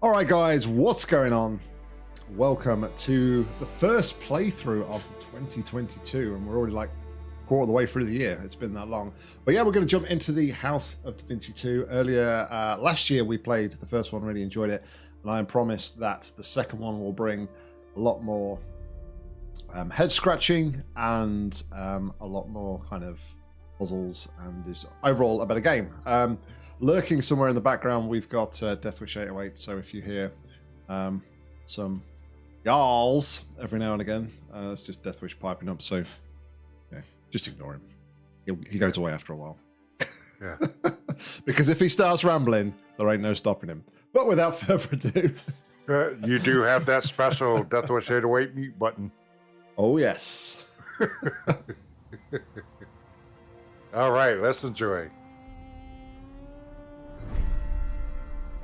All right, guys, what's going on? Welcome to the first playthrough of 2022, and we're already like quarter of the way through the year. It's been that long, but yeah, we're going to jump into the House of Da Vinci 2. Earlier uh, last year, we played the first one, really enjoyed it, and I am promised that the second one will bring a lot more um, head scratching and um, a lot more kind of puzzles, and is overall a better game. Um, lurking somewhere in the background, we've got uh, Deathwish 808. So if you hear um, some yalls every now and again, uh, it's just Deathwish piping up. So yeah, just ignore him. He'll, he goes away after a while. Yeah. because if he starts rambling, there ain't no stopping him. But without further ado, Uh, you do have that special Deathwish 808 mute button. oh yes. All right, let's enjoy.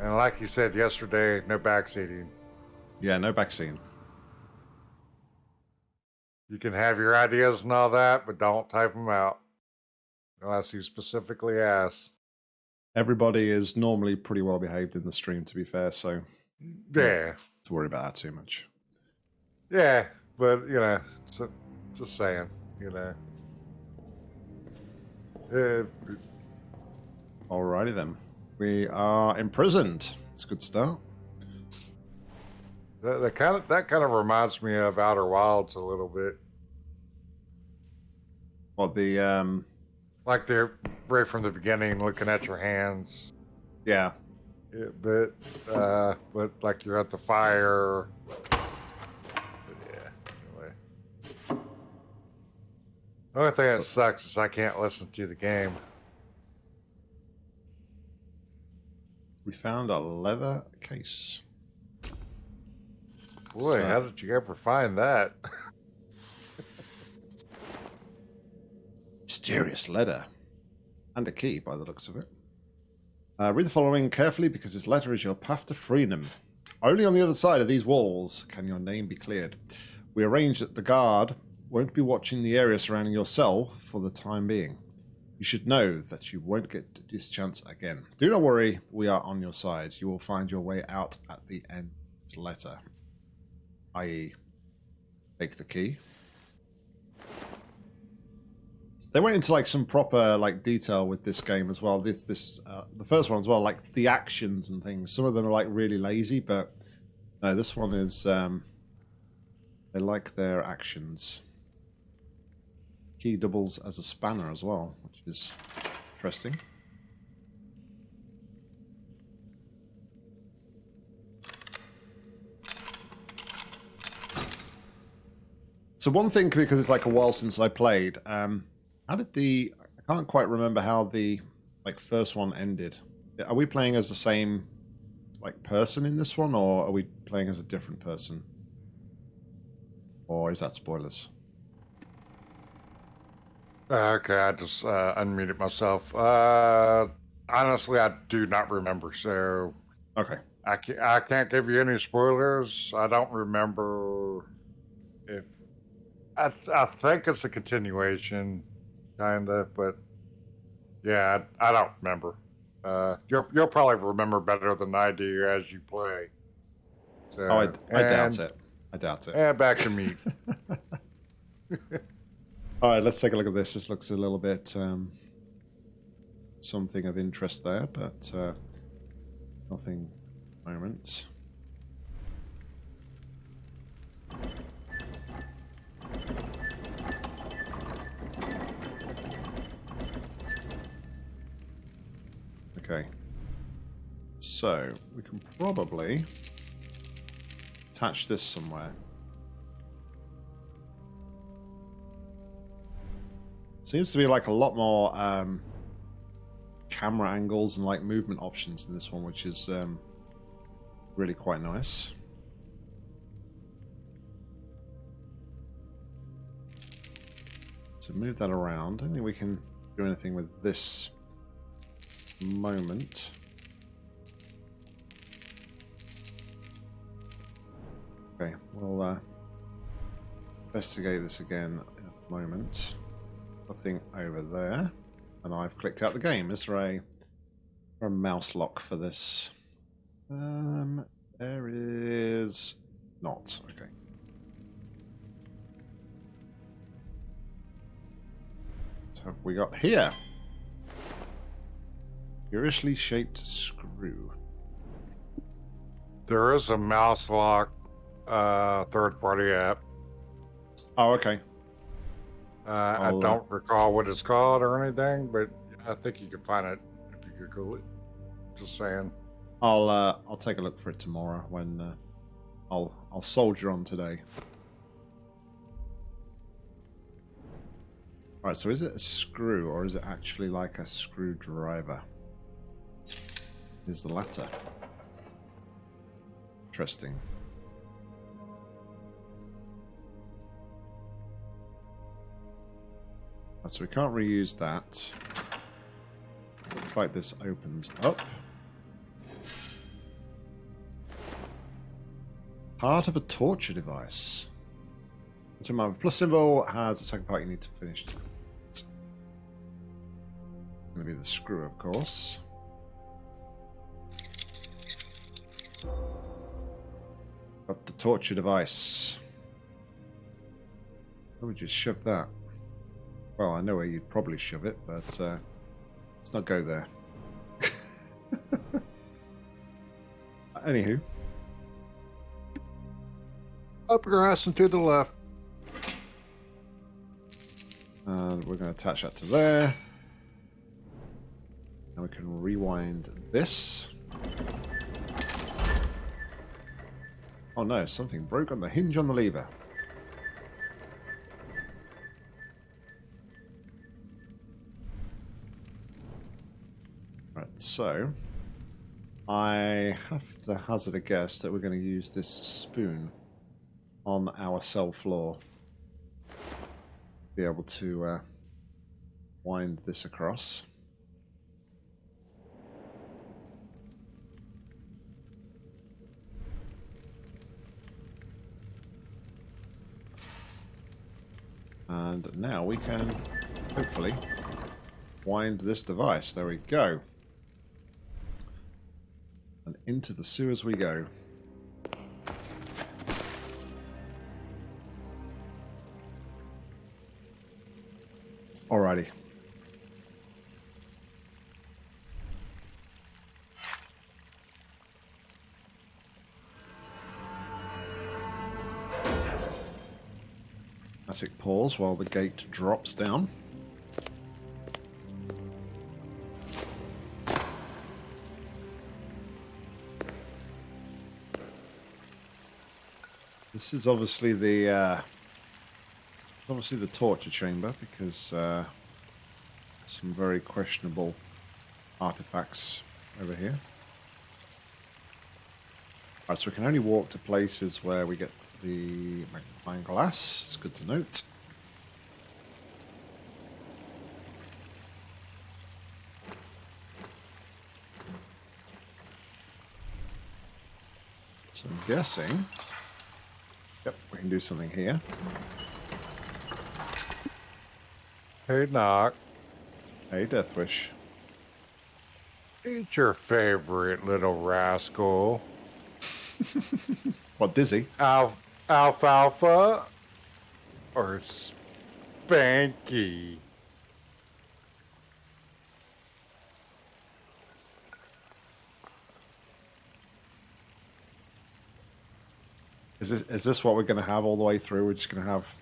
And like you said yesterday, no backseating. Yeah, no backseat. You can have your ideas and all that, but don't type them out unless you specifically ask. Everybody is normally pretty well behaved in the stream, to be fair, so Yeah, to worry about that too much. yeah, but you know, so, just saying, you know. Uh, Alrighty then. We are imprisoned. It's a good start. that, that kind of that kind of reminds me of Outer Wilds a little bit. Well, the um Like they're right from the beginning, looking at your hands. yeah. Yeah, but uh, but like you're at the fire. But yeah. Anyway. The only thing that sucks is I can't listen to the game. We found a leather case. Boy, So- how did you ever find that? Mysterious letter. And a key by the looks of it. Uh, read the following carefully because this letter is your path to freedom. Only on the other side of these walls can your name be cleared. We arrange that the guard won't be watching the area surrounding your cell for the time being. You should know that you won't get this chance again. Do not worry, we are on your side. You will find your way out at the end letter. I.e., take the key. They went into like some proper like detail with this game as well. This this uh, the first one as well, like the actions and things. Some of them are like really lazy, but no, this one is um they like their actions. Key doubles as a spanner as well, which is interesting. So one thing, because it's like a while since I played, um, how did the? I can't quite remember how the like first one ended. Are we playing as the same like person in this one, or are we playing as a different person? Or is that spoilers? Okay, I just uh, unmuted myself. Uh, honestly, I do not remember, so Okay. I can't, I can't give you any spoilers. I don't remember if I th- I think it's a continuation, kind of, but yeah, I, I don't remember. Uh, you'll you'll probably remember better than I do as you play. So, Oh, I, I doubt it. I doubt it. And back to me. All right, let's take a look at this. This looks a little bit um, something of interest there, but uh, nothing at the moment. Okay. So, we can probably attach this somewhere. Seems to be like a lot more um, camera angles and like movement options in this one, which is um, really quite nice. To move that around, I don't think we can do anything with this moment. Okay, we'll uh, investigate this again in a moment. Nothing over there. And I've clicked out the game. Is there a, a mouse lock for this? Um, There is not. Okay. What have we got here? Curiously shaped screw. There is a mouse lock uh, third party app. Oh, okay. Uh, I don't recall what it's called or anything, but I think you can find it if you Google it. Just saying. I'll uh, I'll take a look for it tomorrow when uh, I'll I'll soldier on today. All right, so is it a screw or is it actually like a screwdriver? Is the latter. Interesting. So we can't reuse that. Looks like this opens up. Part of a torture device. Which a plus symbol has a second part you need to finish. It's to be the screw, of course. Got the torture device. Where would you shove that? Well, I know where you'd probably shove it, but uh, let's not go there. Anywho. Up grass and to the left. And we're going to attach that to there. And we can rewind this. Oh no, something broke on the hinge on the lever. So I have to hazard a guess that we're going to use this spoon on our cell floor. Be able to uh, wind this across. And now we can hopefully wind this device. There we go. Into the sewers we go. Alrighty. Pause while the gate drops down. This is obviously the uh, obviously the torture chamber because uh, some very questionable artifacts over here. Right, so we can only walk to places where we get the magnifying glass. It's good to note. So I'm guessing... Can do something here. Hey, Knock. Hey, Deathwish. Eat your favorite little rascal. What, Dizzy? Al- alfalfa or Spanky? Is this, is this what we're going to have all the way through? We're just going to have...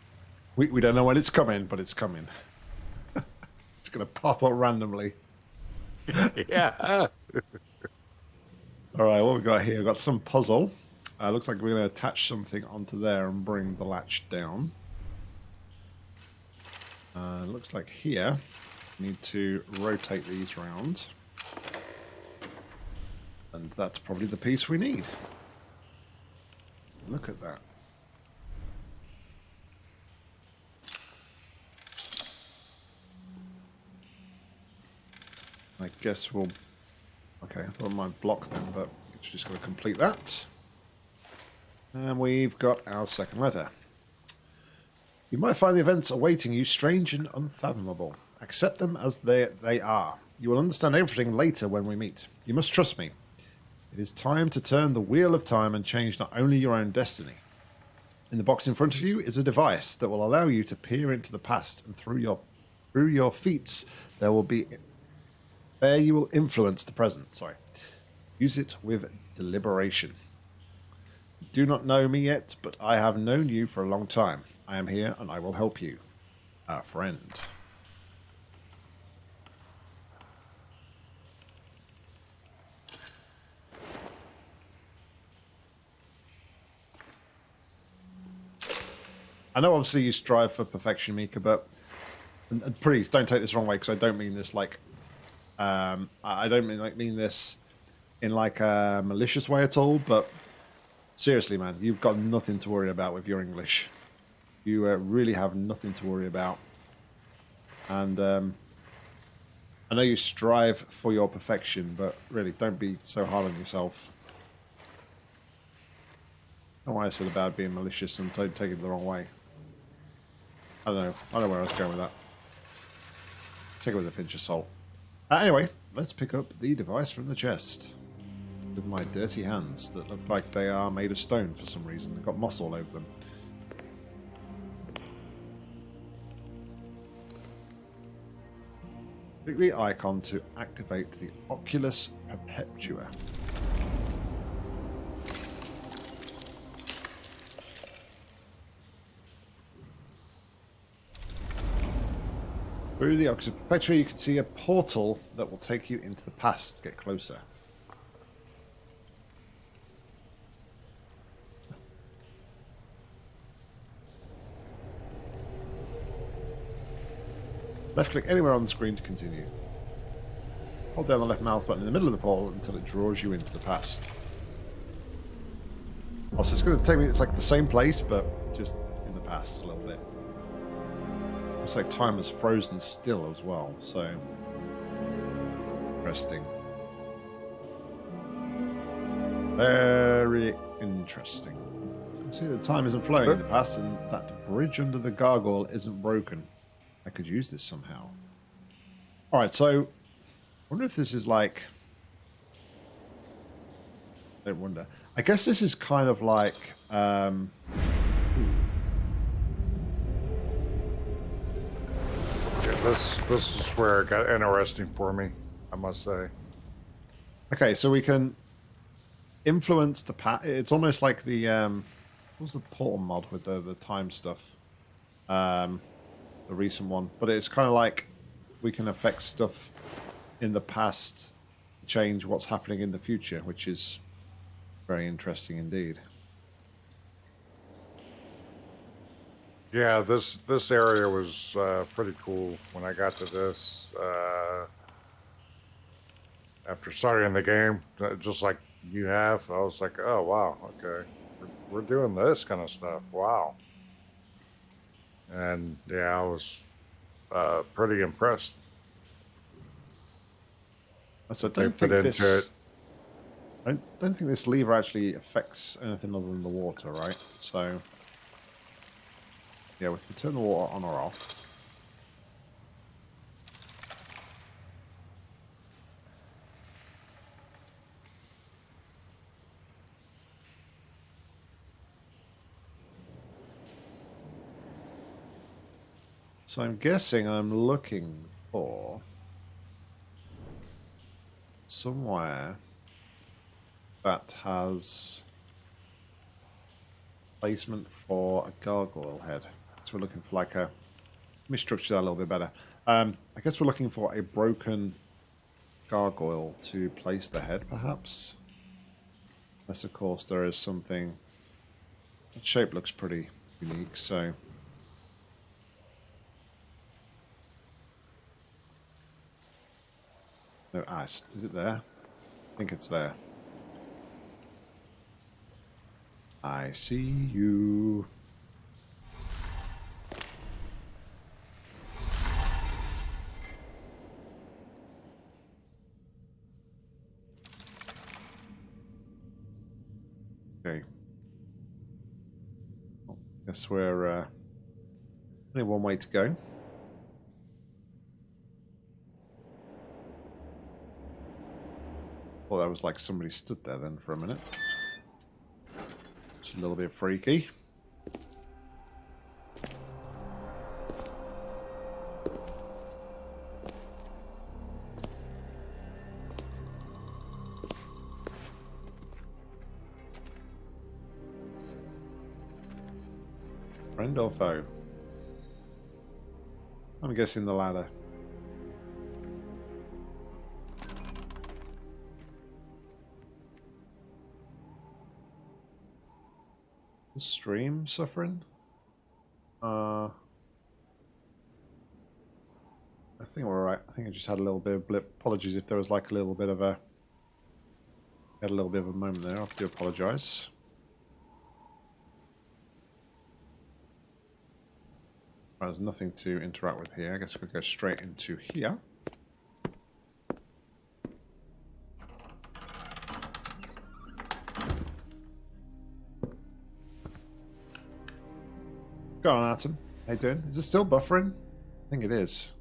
We, we don't know when it's coming, but it's coming. it's going to pop up randomly. yeah. All right, what we got here? We've got some puzzle. Uh, looks like we're going to attach something onto there and bring the latch down. Uh, looks like here, we need to rotate these round. And that's probably the piece we need. Look at that. I guess we'll... Okay, I thought I might block them, but it's just going to complete that. And we've got our second letter. You might find the events awaiting you strange and unfathomable. Accept them as they, they are. You will understand everything later when we meet. You must trust me. It is time to turn the wheel of time and change not only your own destiny. In the box in front of you is a device that will allow you to peer into the past and through your through your feats there will be there you will influence the present. Sorry. Use it with deliberation. You do not know me yet, but I have known you for a long time. I am here and I will help you. Our friend. I know obviously you strive for perfection, Mika, but and, please don't take this wrong way because I don't mean this like um, I don't mean like mean this in like a malicious way at all. But seriously, man, you've got nothing to worry about with your English. You uh, really have nothing to worry about, and um, I know you strive for your perfection, but really don't be so hard on yourself. I know why I said about being malicious and don't take it the wrong way. I don't know. I don't know where I was going with that. Take it with a pinch of salt. Uh, anyway, let's pick up the device from the chest. With my dirty hands that look like they are made of stone for some reason. They've got moss all over them. Click the icon to activate the Oculus Perpetua. Through the Oculus Perpetua, you can see a portal that will take you into the past. Get closer. Left click anywhere on the screen to continue. Hold down the left mouse button in the middle of the portal until it draws you into the past. Also, it's going to take me, it's like the same place, but just in the past a little bit. Looks like time is frozen still as well, so interesting. Very interesting. See, the time isn't flowing in the past, and that bridge under the gargoyle isn't broken. I could use this somehow. All right, so I wonder if this is like. I don't wonder. I guess this is kind of like. Um, this this is where it got interesting for me, I must say. Okay, so we can influence the pat. It's almost like the um, what was the portal mod with the the time stuff, um, the recent one. But it's kind of like we can affect stuff in the past, change what's happening in the future, which is very interesting indeed. Yeah, this this area was uh, pretty cool when I got to this. Uh, after starting the game, uh, just like you have, I was like, "Oh wow, okay, we're, we're doing this kind of stuff. Wow!" And yeah, I was uh, pretty impressed. So I don't think this. it. I don't think this lever actually affects anything other than the water, right? So, yeah, we can turn the water on or off. So I'm guessing I'm looking for somewhere that has placement for a gargoyle head. So we're looking for like a. Let me structure that a little bit better. Um, I guess we're looking for a broken gargoyle to place the head, perhaps. Unless, of course, there is something. The shape looks pretty unique, so. No, is is it there? I think it's there. I see you. Guess we're uh, only one way to go. Well, that was like somebody stood there then for a minute. It's a little bit freaky. Foe? I'm guessing the latter. The stream suffering? Uh, I think we're alright. I think I just had a little bit of blip. Apologies if there was like a little bit of a... Had a little bit of a moment there. I have do apologise. There's nothing to interact with here. I guess we'll go straight into here. Go on, Atom. How you doing? Is it still buffering? I think it is.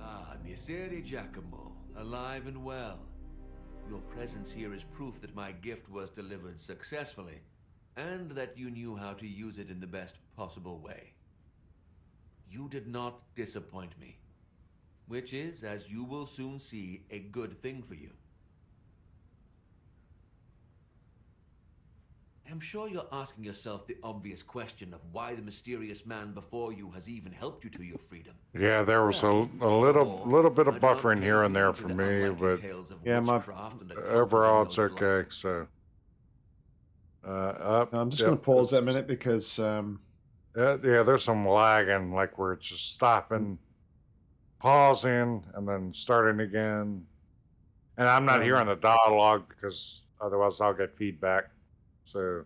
Ah, Messere Giacomo, alive and well. Your presence here is proof that my gift was delivered successfully, and that you knew how to use it in the best possible way. You did not disappoint me, which is, as you will soon see, a good thing for you. I'm sure you're asking yourself the obvious question of why the mysterious man before you has even helped you to your freedom. Yeah, there was a, a little little bit of buffering here and there for me, but Yeah, my- overall it's okay. So, uh, up, I'm just yep, going to pause that a minute because um, Yeah, yeah, there's some lagging, like where it's just stopping, pausing, and then starting again. And I'm not hearing the dialogue because otherwise I'll get feedback. So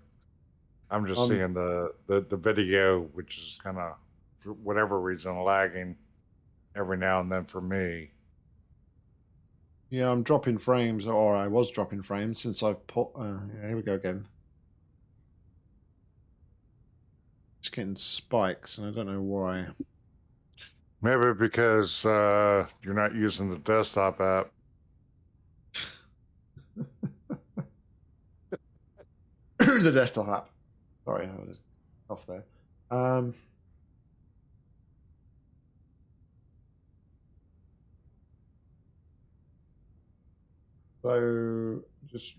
I'm just Um, seeing the, the, the video, which is kind of, for whatever reason, lagging every now and then for me. yeah, I'm dropping frames, or I was dropping frames since I've put. Uh, here we go again. Just getting spikes, and I don't know why. Maybe because uh, you're not using the desktop app. The desktop app. Sorry, I was off there. Um, so just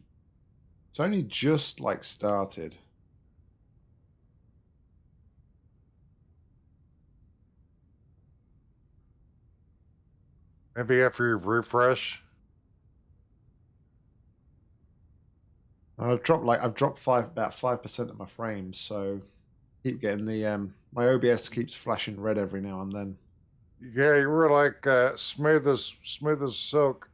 it's only just like started. Maybe after you refresh. I've dropped like I've dropped five about five percent of my frames, so keep getting the um my OBS keeps flashing red every now and then. Yeah, you were like uh, smooth as smooth as silk,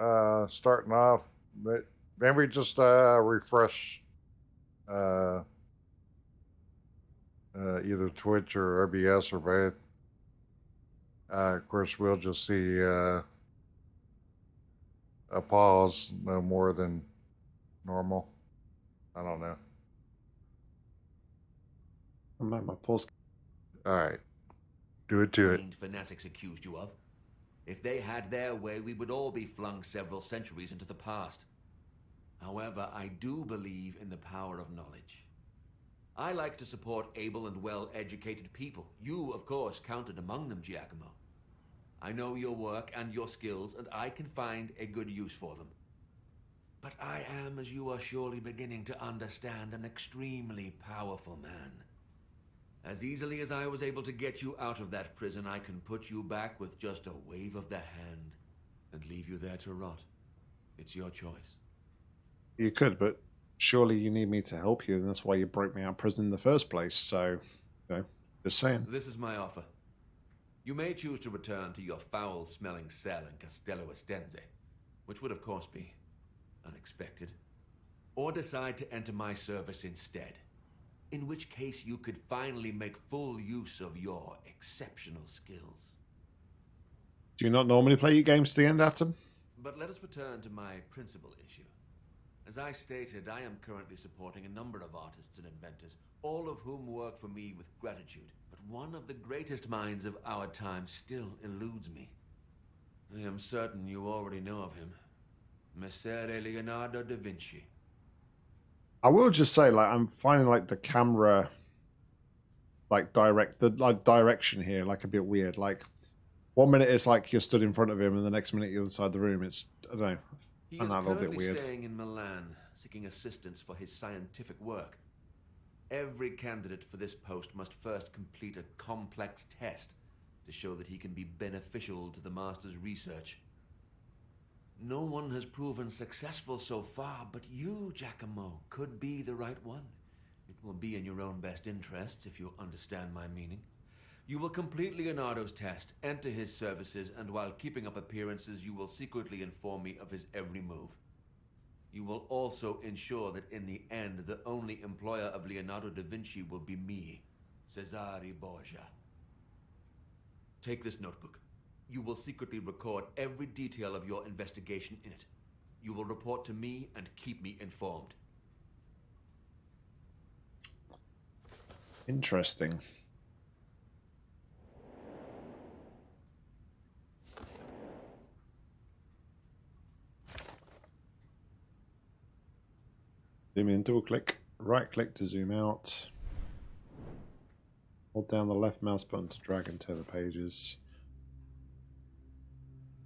uh, starting off. But maybe just uh, refresh uh, uh, either Twitch or OBS or both. Uh, of course, we'll just see uh, a pause, no more than normal. I don't know. I'm at my pause. All right, do it to it. Fanatics accused you of. If they had their way, we would all be flung several centuries into the past. However, I do believe in the power of knowledge. I like to support able and well-educated people. You, of course, counted among them, Giacomo. I know your work and your skills, and I can find a good use for them. But I am, as you are surely beginning to understand, an extremely powerful man. As easily as I was able to get you out of that prison, I can put you back with just a wave of the hand and leave you there to rot. It's your choice. You could, but surely you need me to help you, and that's why you broke me out of prison in the first place. So, you know, just saying. This is my offer. You may choose to return to your foul smelling cell in Castello Estense, which would, of course, be unexpected, or decide to enter my service instead, in which case you could finally make full use of your exceptional skills. Do you not normally play your games to the end, Atom? But let us return to my principal issue. As I stated, I am currently supporting a number of artists and inventors, all of whom work for me with gratitude, but but one of the greatest minds of our time still eludes me. I am certain you already know of him. Messer Leonardo da Vinci. I will just say, like, I'm finding like the camera, like direct the like direction here, like a bit weird. Like, one minute it's like you're stood in front of him, and the next minute you're inside the room. It's I don't know. He is find that a little bit currently weird. staying in Milan, seeking assistance for his scientific work. Every candidate for this post must first complete a complex test to show that he can be beneficial to the Master's research. No one has proven successful so far, but you, Giacomo, could be the right one. It will be in your own best interests, if you understand my meaning. You will complete Leonardo's test, enter his services, and while keeping up appearances, you will secretly inform me of his every move. You will also ensure that in the end, the only employer of Leonardo da Vinci will be me, Cesare Borgia. Take this notebook. You will secretly record every detail of your investigation in it. You will report to me and keep me informed. Interesting. Zoom in, double click, right click to zoom out. Hold down the left mouse button to drag and tear the pages.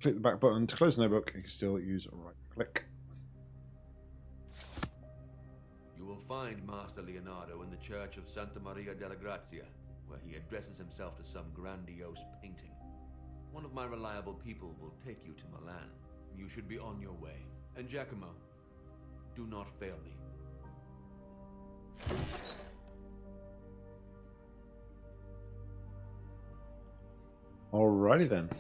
Click the back button to close the notebook. You can still use right click. You will find Master Leonardo in the church of Santa Maria della Grazia, where he addresses himself to some grandiose painting. One of my reliable people will take you to Milan. You should be on your way. And Giacomo, do not fail me. Alrighty then.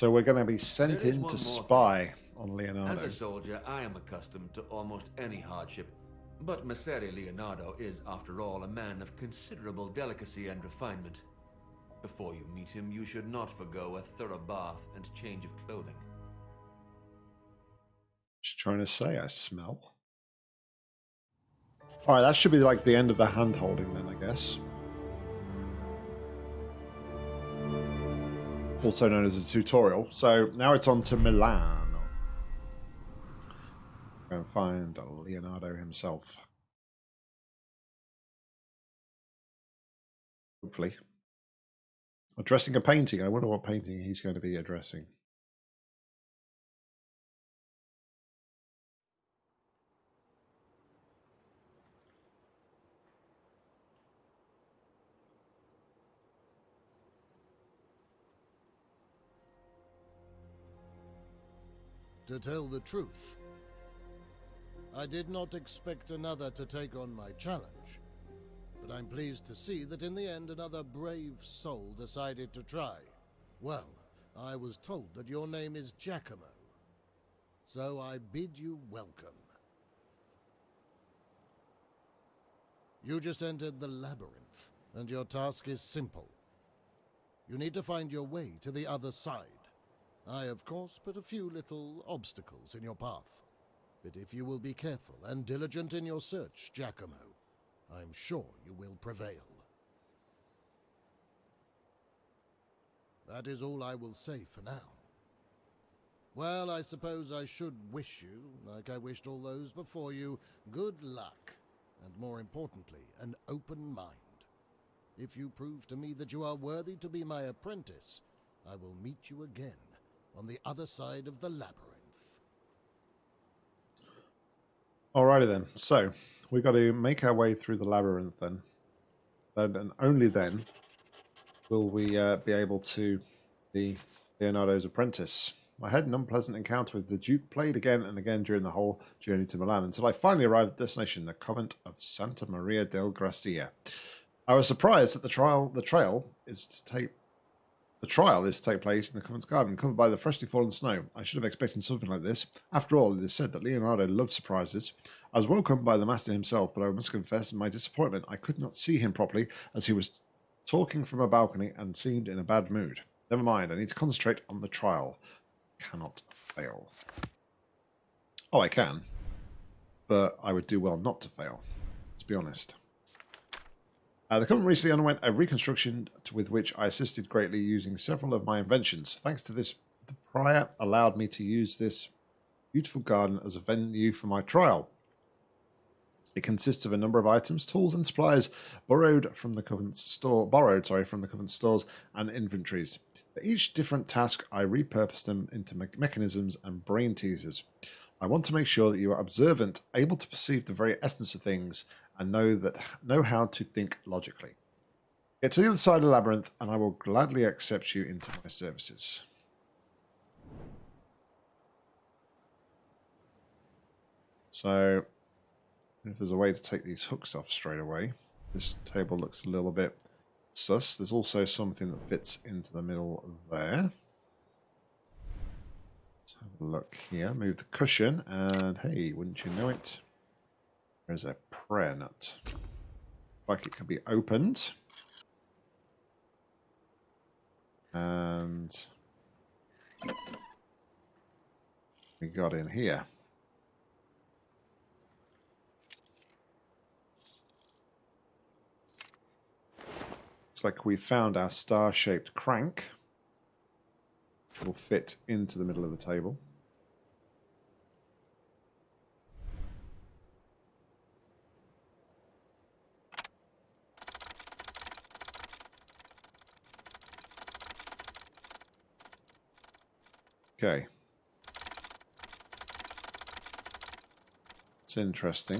So we're going to be sent in to spy on Leonardo. As a soldier, I am accustomed to almost any hardship. But Messere Leonardo is, after all, a man of considerable delicacy and refinement. Before you meet him, you should not forgo a thorough bath and change of clothing. Just trying to say, I smell. Alright, that should be like the end of the hand holding then, I guess. Also known as a tutorial. So now it's on to Milan. Go and find Leonardo himself. Hopefully. Addressing a painting. I wonder what painting he's going to be addressing. To tell the truth, I did not expect another to take on my challenge, but I'm pleased to see that in the end another brave soul decided to try. Well, I was told that your name is Giacomo, so I bid you welcome. You just entered the labyrinth, and your task is simple. You need to find your way to the other side. I, of course, put a few little obstacles in your path. But if you will be careful and diligent in your search, Giacomo, I'm sure you will prevail. That is all I will say for now. Well, I suppose I should wish you, like I wished all those before you, good luck, and more importantly, an open mind. If you prove to me that you are worthy to be my apprentice, I will meet you again on the other side of the labyrinth. Alrighty then. So we've got to make our way through the labyrinth then. And, and only then will we uh, be able to be Leonardo's apprentice. I had an unpleasant encounter with the Duke, played again and again during the whole journey to Milan, until I finally arrived at the destination, the convent of Santa Maria del Gracia. I was surprised that the trial the trail is to take the trial is to take place in the convent's garden, covered by the freshly fallen snow. I should have expected something like this. After all, it is said that Leonardo loved surprises. I was welcomed by the master himself, but I must confess, in my disappointment, I could not see him properly, as he was talking from a balcony and seemed in a bad mood. Never mind, I need to concentrate on the trial. Cannot fail. Oh, I can. But I would do well not to fail. Let's be honest. Uh, the Covenant recently underwent a reconstruction with which I assisted greatly using several of my inventions. Thanks to this, the prior allowed me to use this beautiful garden as a venue for my trial. It consists of a number of items, tools, and supplies borrowed from the Covenant's store, borrowed, sorry, from the Covenant stores and inventories. For each different task, I repurpose them into me- mechanisms and brain teasers. I want to make sure that you are observant, able to perceive the very essence of things, and know that know how to think logically. Get to the other side of the labyrinth, and I will gladly accept you into my services. So, if there's a way to take these hooks off straight away, this table looks a little bit sus. There's also something that fits into the middle there. Let's have a look here. Move the cushion, and hey, wouldn't you know it? There's a prayer nut. Like it can be opened. And we got in here. Looks like we found our star-shaped crank, which will fit into the middle of the table. Okay. It's interesting.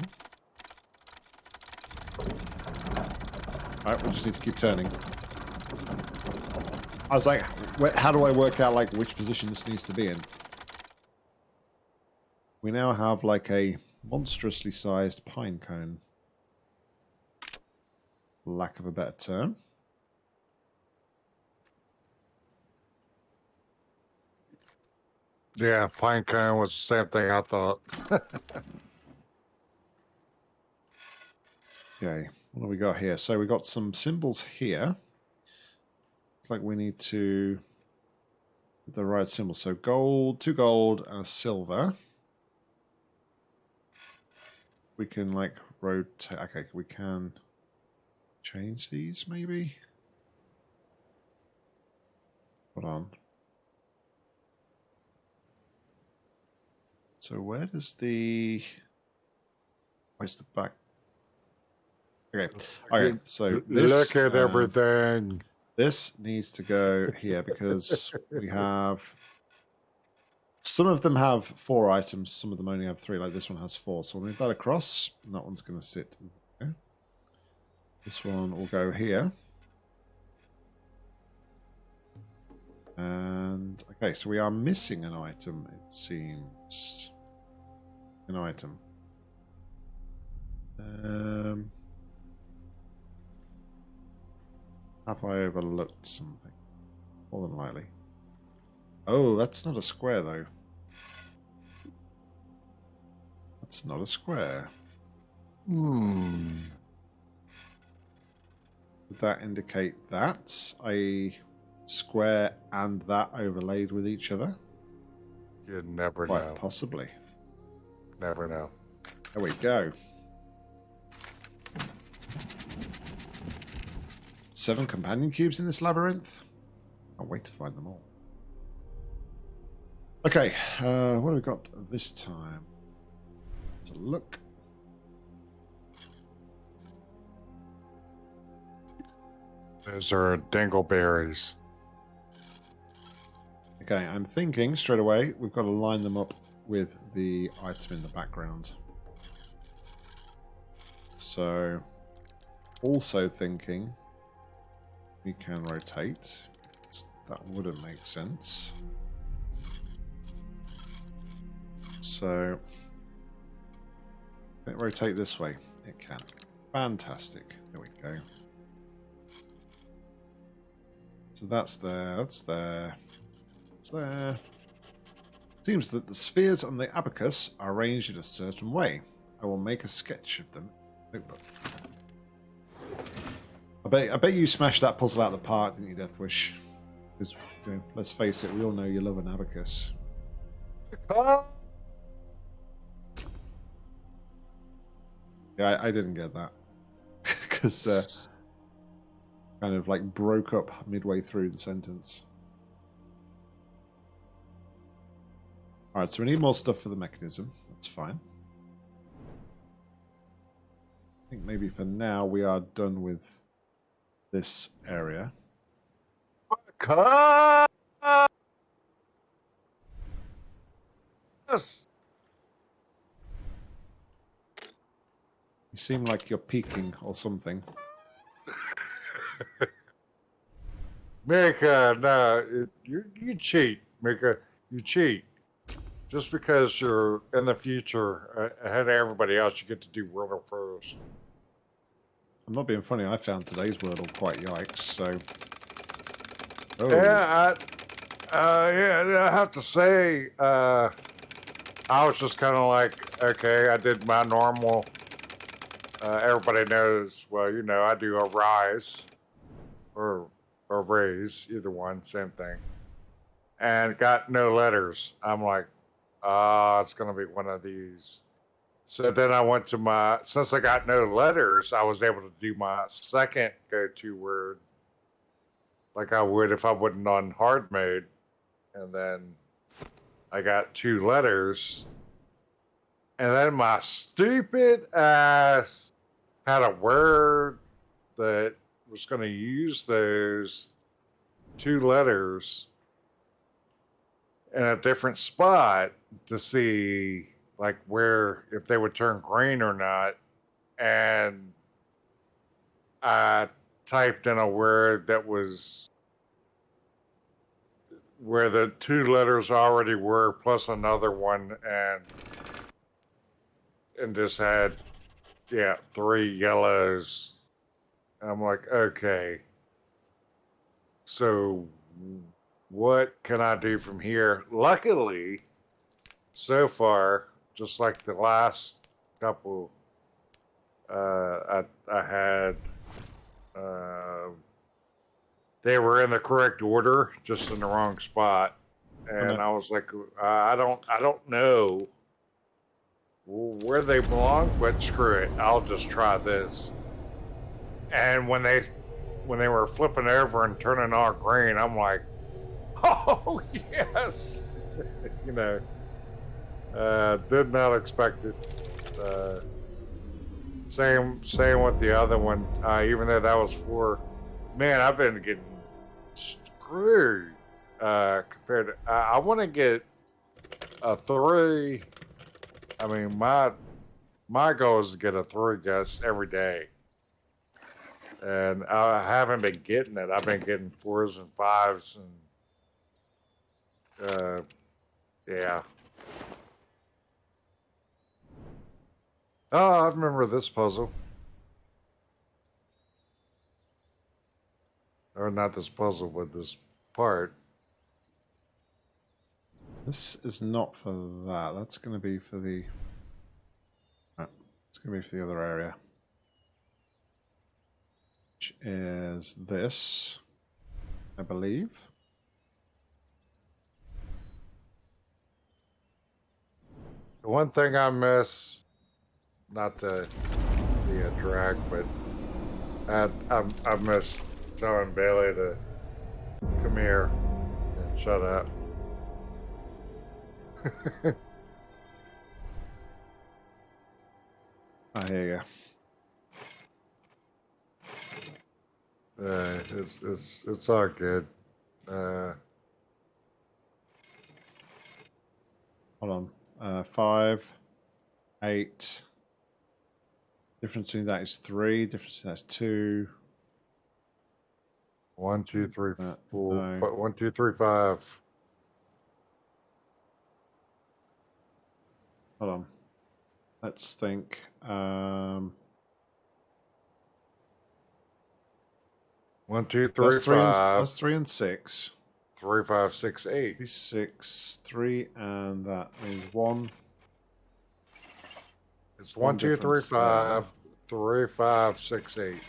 Alright, we just need to keep turning. I was like, how do I work out like which position this needs to be in? We now have like a monstrously sized pine cone. Lack of a better term. Yeah, Pinecone was the same thing I thought. Okay, what do we got here? So we got some symbols here. It's like we need to the right symbol. So gold, two gold, and a silver. We can like rotate. Okay, we can change these maybe. Hold on. So where does the where's the back? Okay, okay. So this Look at um, everything. this needs to go here because we have some of them have four items, some of them only have three. Like this one has four, so we'll move that across. And that one's going to sit. This one will go here. And okay, so we are missing an item. It seems an item. Um. Have I overlooked something? More than likely. Oh, that's not a square, though. That's not a square. Hmm. Would that indicate that? A square and that overlaid with each other? You'd never Quite know. possibly. Never know. There we go. Seven companion cubes in this labyrinth. I'll wait to find them all. Okay, uh, what have we got this time? Let's look. Those are dingleberries. Okay, I'm thinking straight away we've got to line them up with the item in the background. So, also thinking we can rotate. That wouldn't make sense. So, can it rotate this way? It can. Fantastic. There we go. So that's there, that's there, it's there. Seems that the spheres on the abacus are arranged in a certain way. I will make a sketch of them. Notebook. I bet, I bet you smashed that puzzle out of the park, didn't you, Deathwish? Because, you know, let's face it, we all know you love an abacus. Yeah, I, I didn't get that. Because uh, kind of like broke up midway through the sentence. All right, so we need more stuff for the mechanism. That's fine. I think maybe for now we are done with this area. Yes. You seem like you're peeking or something. Mika, no, you you cheat, Mika. You cheat. Just because you're in the future uh, ahead of everybody else, you get to do Wordle first. I'm not being funny. I found today's Wordle quite yikes. So, oh, Yeah, I, uh, yeah, I have to say, uh, I was just kind of like, okay, I did my normal. Uh, everybody knows, well, you know, I do a rise or or raise, either one, same thing, and got no letters. I'm like, ah, it's gonna be one of these. So then I went to my, since I got no letters, I was able to do my second go-to word like I would if I wasn't on hard mode. And then I got two letters. And then my stupid ass had a word that was going to use those two letters in a different spot to see like where if they would turn green or not. And i typed in a word that was where the two letters already were plus another one and and just had yeah three yellows. I'm like okay. So what can i do from here? Luckily so far just like the last couple uh i i had uh, they were in the correct order, just in the wrong spot, and I was like, I don't, I don't know where they belong, but screw it, I'll just try this. And when they, when they were flipping over and turning all green, I'm like, oh yes, you know, uh, did not expect it. Uh, same, same with the other one. Uh, even though that was four, man, I've been getting screwed uh, compared to. I, I want to get a three. I mean, my my goal is to get a three guess every day, and I haven't been getting it. I've been getting fours and fives, and uh, yeah. Oh, I remember this puzzle. Or not this puzzle, but this part. this is not for that. That's going to be for the. Right, It's going to be for the other area, which is this, I believe. The one thing I miss, not to be a drag, but I, I, I miss telling Bailey to come here and shut up. I hear you. Uh, it's it's it's all good. Uh, Hold on. Uh, five, eight. Difference between that is three. Difference that's two. one, two, three, Uh, four, no. one, two, three, five. Hold on. Let's think. Um, One, two, three, that's three and five, that's three and six. three, five, six, eight. Three, six, three, and that means one. It's One one, two, three, five, three, five, six, eight.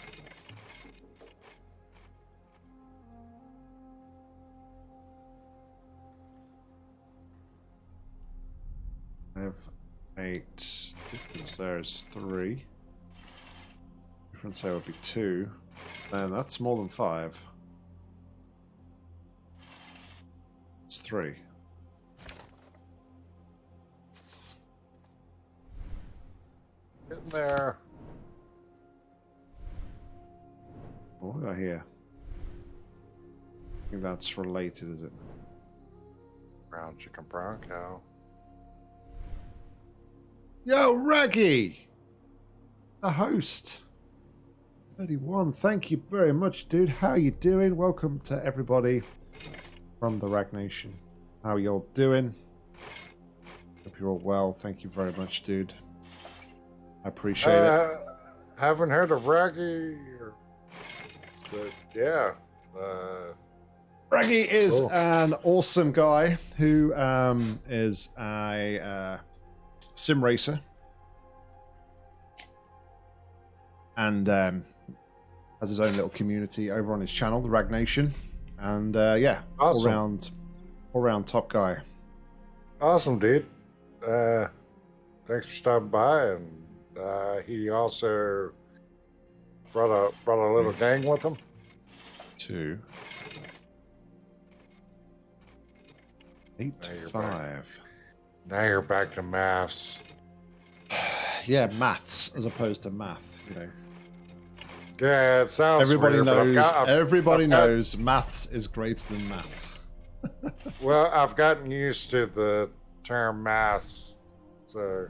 I have eight. Difference there is three. difference there would be two. And that's more than five. It's three. Getting there. What do I hear? I think that's related, is it? Brown chicken, brown cow. Yo, Raggy! The host. 31. Thank you very much, dude. How you doing? Welcome to everybody from the Rag Nation. How y'all doing? Hope you're all well. Thank you very much, dude. I appreciate it. Uh, haven't heard of Raggy. Or, but yeah. Uh, Raggy is Cool. an awesome guy who um, is a uh, sim racer. And um, has his own little community over on his channel, the Rag Nation. And uh, yeah, all Awesome. round, all round top guy. awesome, dude. Uh, thanks for stopping by. And uh, he also brought a brought a little gang with him. Two. Eight Now back. five. Now you're back to maths. Yeah, maths as opposed to math, you know. Yeah, it sounds. Everybody weird, knows. got- everybody I've got- knows maths is greater than math. Well, I've gotten used to the term mass, so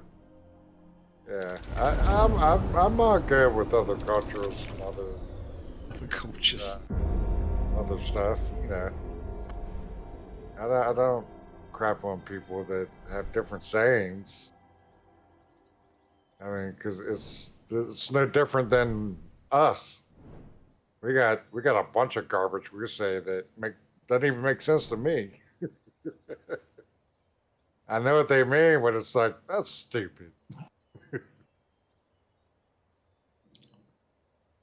yeah, I, I'm I'm I'm not good with other cultures and other The cultures. Uh, other stuff. You know, I don't, I don't crap on people that have different sayings. I mean, because it's it's no different than us. We got we got a bunch of garbage we say that make doesn't even make sense to me. I know what they mean, but it's like that's stupid.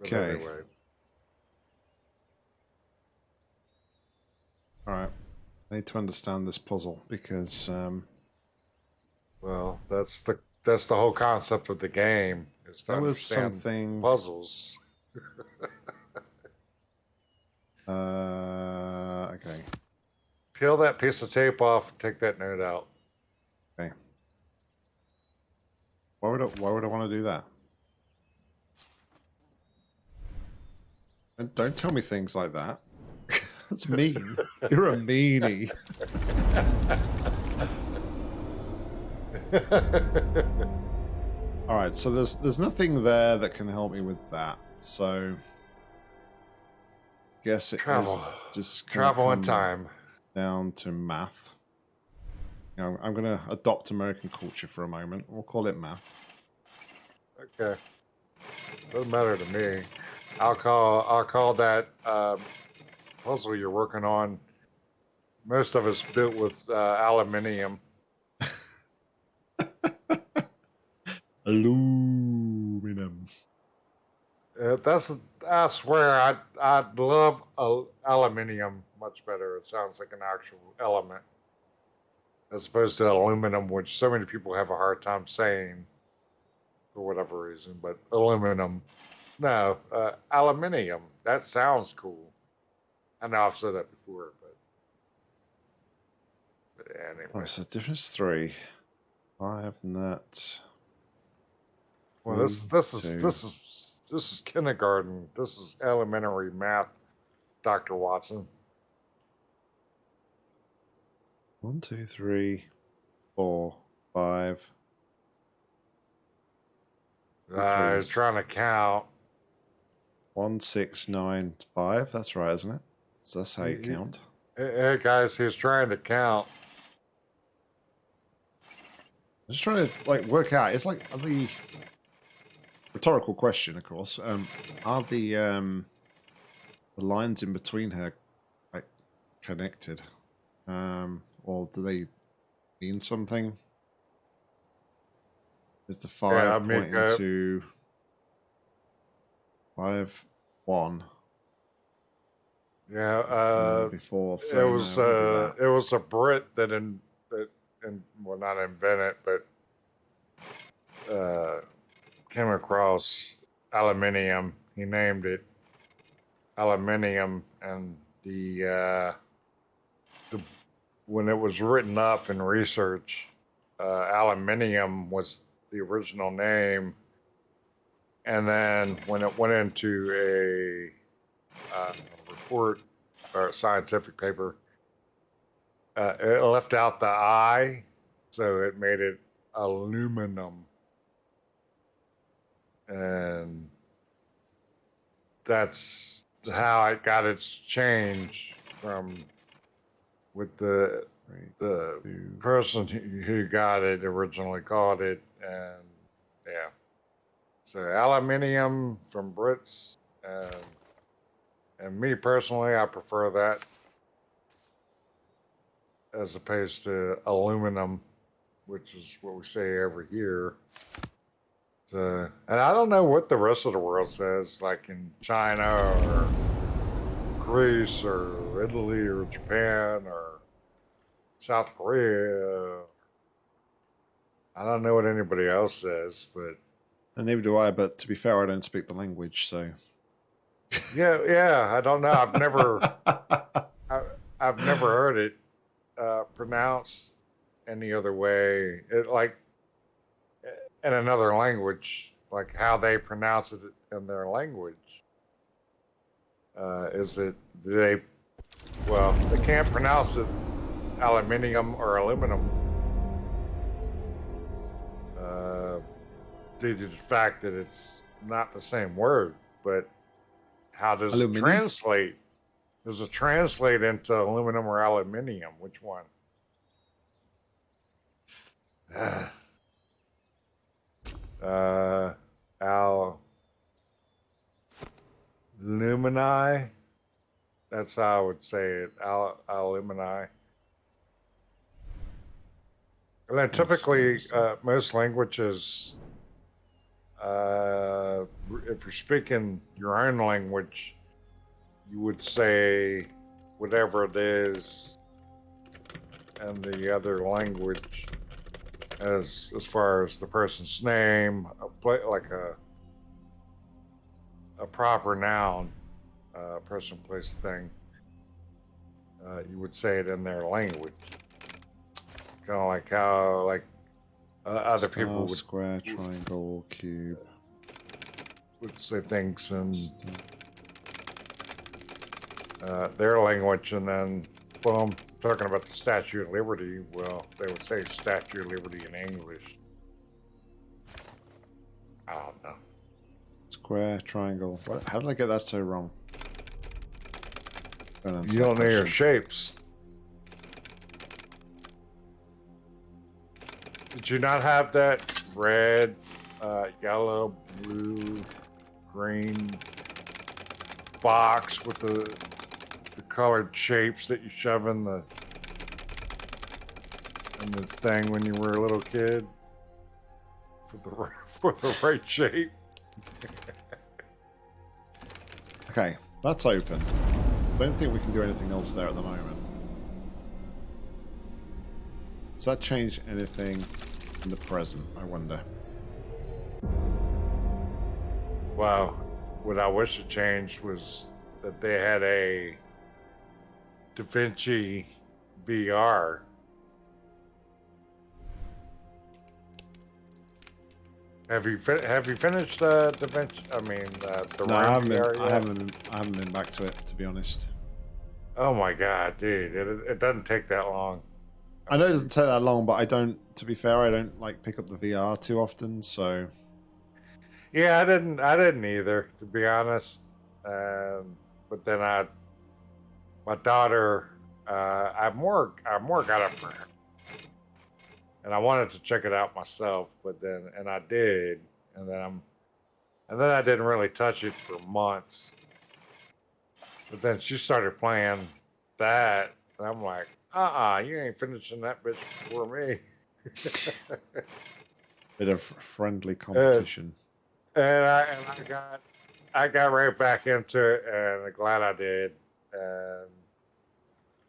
Okay. All right. I need to understand this puzzle because um, Well, that's the that's the whole concept of the game is to understand something. puzzles. Uh, okay. Peel that piece of tape off and take that note out. Okay. Why would I, why would I want to do that? And don't tell me things like that. That's mean. You're a meanie. All right, so there's there's nothing there that can help me with that. So guess it is Travel. just Travel in time. down to math. You know, I'm going to adopt American culture for a moment. We'll call it math. Okay. Doesn't matter to me. I'll call I'll call that um, puzzle you're working on. Most of it's built with uh, aluminium. Aluminum. Uh, that's I swear I I love al- aluminium much better. It sounds like an actual element as opposed to aluminum, which so many people have a hard time saying for whatever reason. But aluminum, no, uh, aluminium. That sounds cool. I know I've said that before, but but anyway. Oh, so difference three. Five and that. Well, this One, this is two. this is this is kindergarten. This is elementary math, Doctor Watson. One, two, three, four, five. I was trying to count. One, six, nine, five. That's right, isn't it? So that's how you count. Hey, guys, he's trying to count. I'm just trying to like work out. It's like the rhetorical question, of course. Um, are the um, the lines in between her like connected, um, or do they mean something? Is the five I mean, pointing uh, to five one Yeah, uh, before? it was uh, what about that? it was a Brit that in that in well not invented but uh, came across aluminium. He named it aluminium, and the uh, the when it was written up in research, uh, aluminium was the original name, and then when it went into a uh, report or a scientific paper, uh, it left out the I, so it made it aluminum. And that's how it got its change from with the the person who who got it originally called it and yeah so aluminium from brits and and me personally i prefer that as opposed to aluminum which is what we say every year so, and i don't know what the rest of the world says like in china or greece or italy or japan or South Korea. I don't know what anybody else says, but And neither do I, but to be fair, I don't speak the language, so. yeah, yeah, I don't know. I've never, I, I've never heard it uh, pronounced any other way. It like in another language, like how they pronounce it in their language. Uh, is it do they? Well, they can't pronounce it aluminium or aluminum uh, due to the fact that it's not the same word. But how does Aluminium? it translate? Does it translate into aluminum or aluminium? Which one? uh, al lumini. That's how I would say it. Al alumini. And then typically, uh, most languages, uh, if you're speaking your own language, you would say whatever it is in the other language as as far as the person's name, a pla like a a proper noun, uh, person, place, thing. Uh, you would say it in their language, kind of like how like uh, other Star, people would, square, triangle, cube. would say things in uh, their language, and then boom, talking about the Statue of Liberty. Well, they would say Statue of Liberty in English. I don't know. Square, triangle. What? How did I get that so wrong? You don't know your shapes. Did you not have that red, uh, yellow, blue, green box with the the colored shapes that you shove in the in the thing when you were a little kid for the for the right shape? Okay, that's open. I don't think we can do anything else there at the moment. Does that change anything in the present? I wonder. Well, What I wish it changed was that they had a Da Vinci VR. Have you have you finished uh, Da Vinci? I mean, uh, the No, I haven't, been, I haven't. Been, I haven't been back to it to be honest. Oh my god, dude! It, it doesn't take that long. I know it doesn't take that long, but I don't. To be fair, I don't like pick up the VR too often. So Yeah, I didn't. I didn't either, to be honest. Um, but then I, my daughter, uh, I more, I more got it for her, and I wanted to check it out myself. But then, and I did, and then I'm, and then I didn't really touch it for months. But then she started playing that, and I'm like, uh-uh, you ain't finishing that bitch before me. bit of friendly competition. and I and I got I got right back into it, and I'm glad I did. And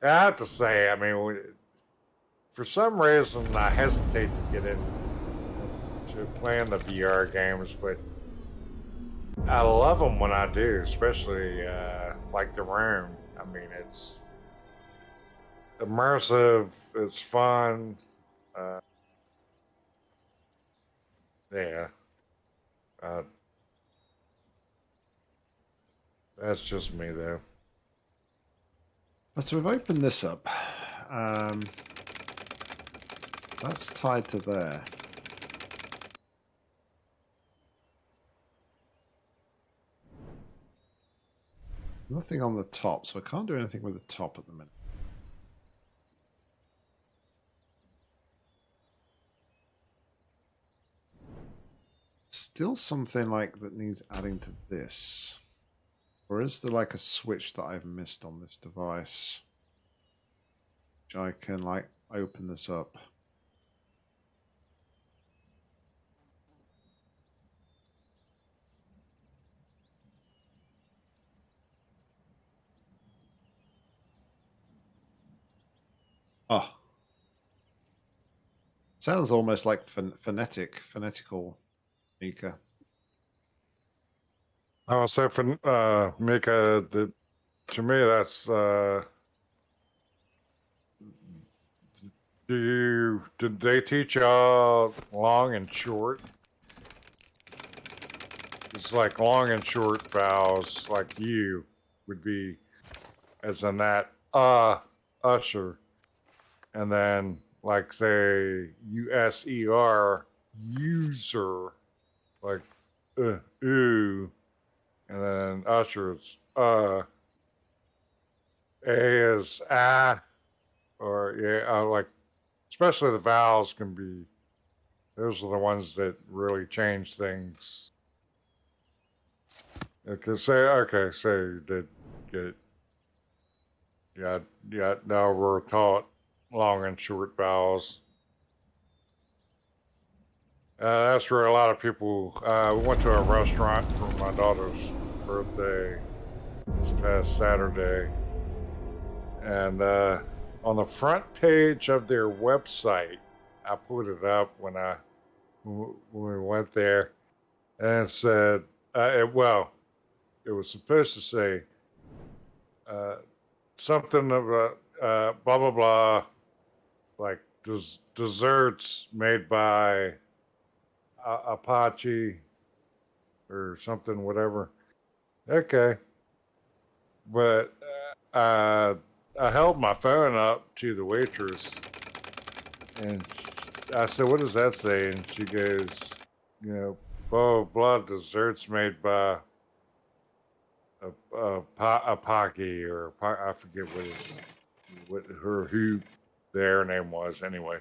I have to say, I mean, we, for some reason, I hesitate to get in to playing the VR games, but I love them when I do, especially uh, like the room. I mean, it's immersive. It's fun. Uh, yeah. Uh, that's just me, though. So we've opened this up. Um, that's tied to there. Nothing on the top, so I can't do anything with the top at the minute. Still something like that needs adding to this. Or is there like a switch that I've missed on this device? Which I can like open this up. Oh. Sounds almost like pho- phonetic, phonetical, Mika. Say for uh, Mika, that to me that's. Uh, do you did they teach y'all long and short? It's like long and short vowels, like you would be, as in that uh usher, and then like say U S E R user, like uh ooh and then usher is uh a is ah or yeah uh, like especially the vowels can be those are the ones that really change things. Because say okay say you did get yeah yeah now we're taught long and short vowels uh, that's where a lot of people. Uh, we went to a restaurant for my daughter's birthday this past Saturday, and uh, on the front page of their website, I put it up when I when we went there, and it said, uh, it, "Well, it was supposed to say uh, something about uh, blah blah blah, like des- desserts made by." A- Apache or something, whatever. Okay. But uh, I held my phone up to the waitress and I said, What does that say? And she goes, You know, blah, blah, desserts made by a, a, a Pocky or I forget what his, what her, who their name was anyway.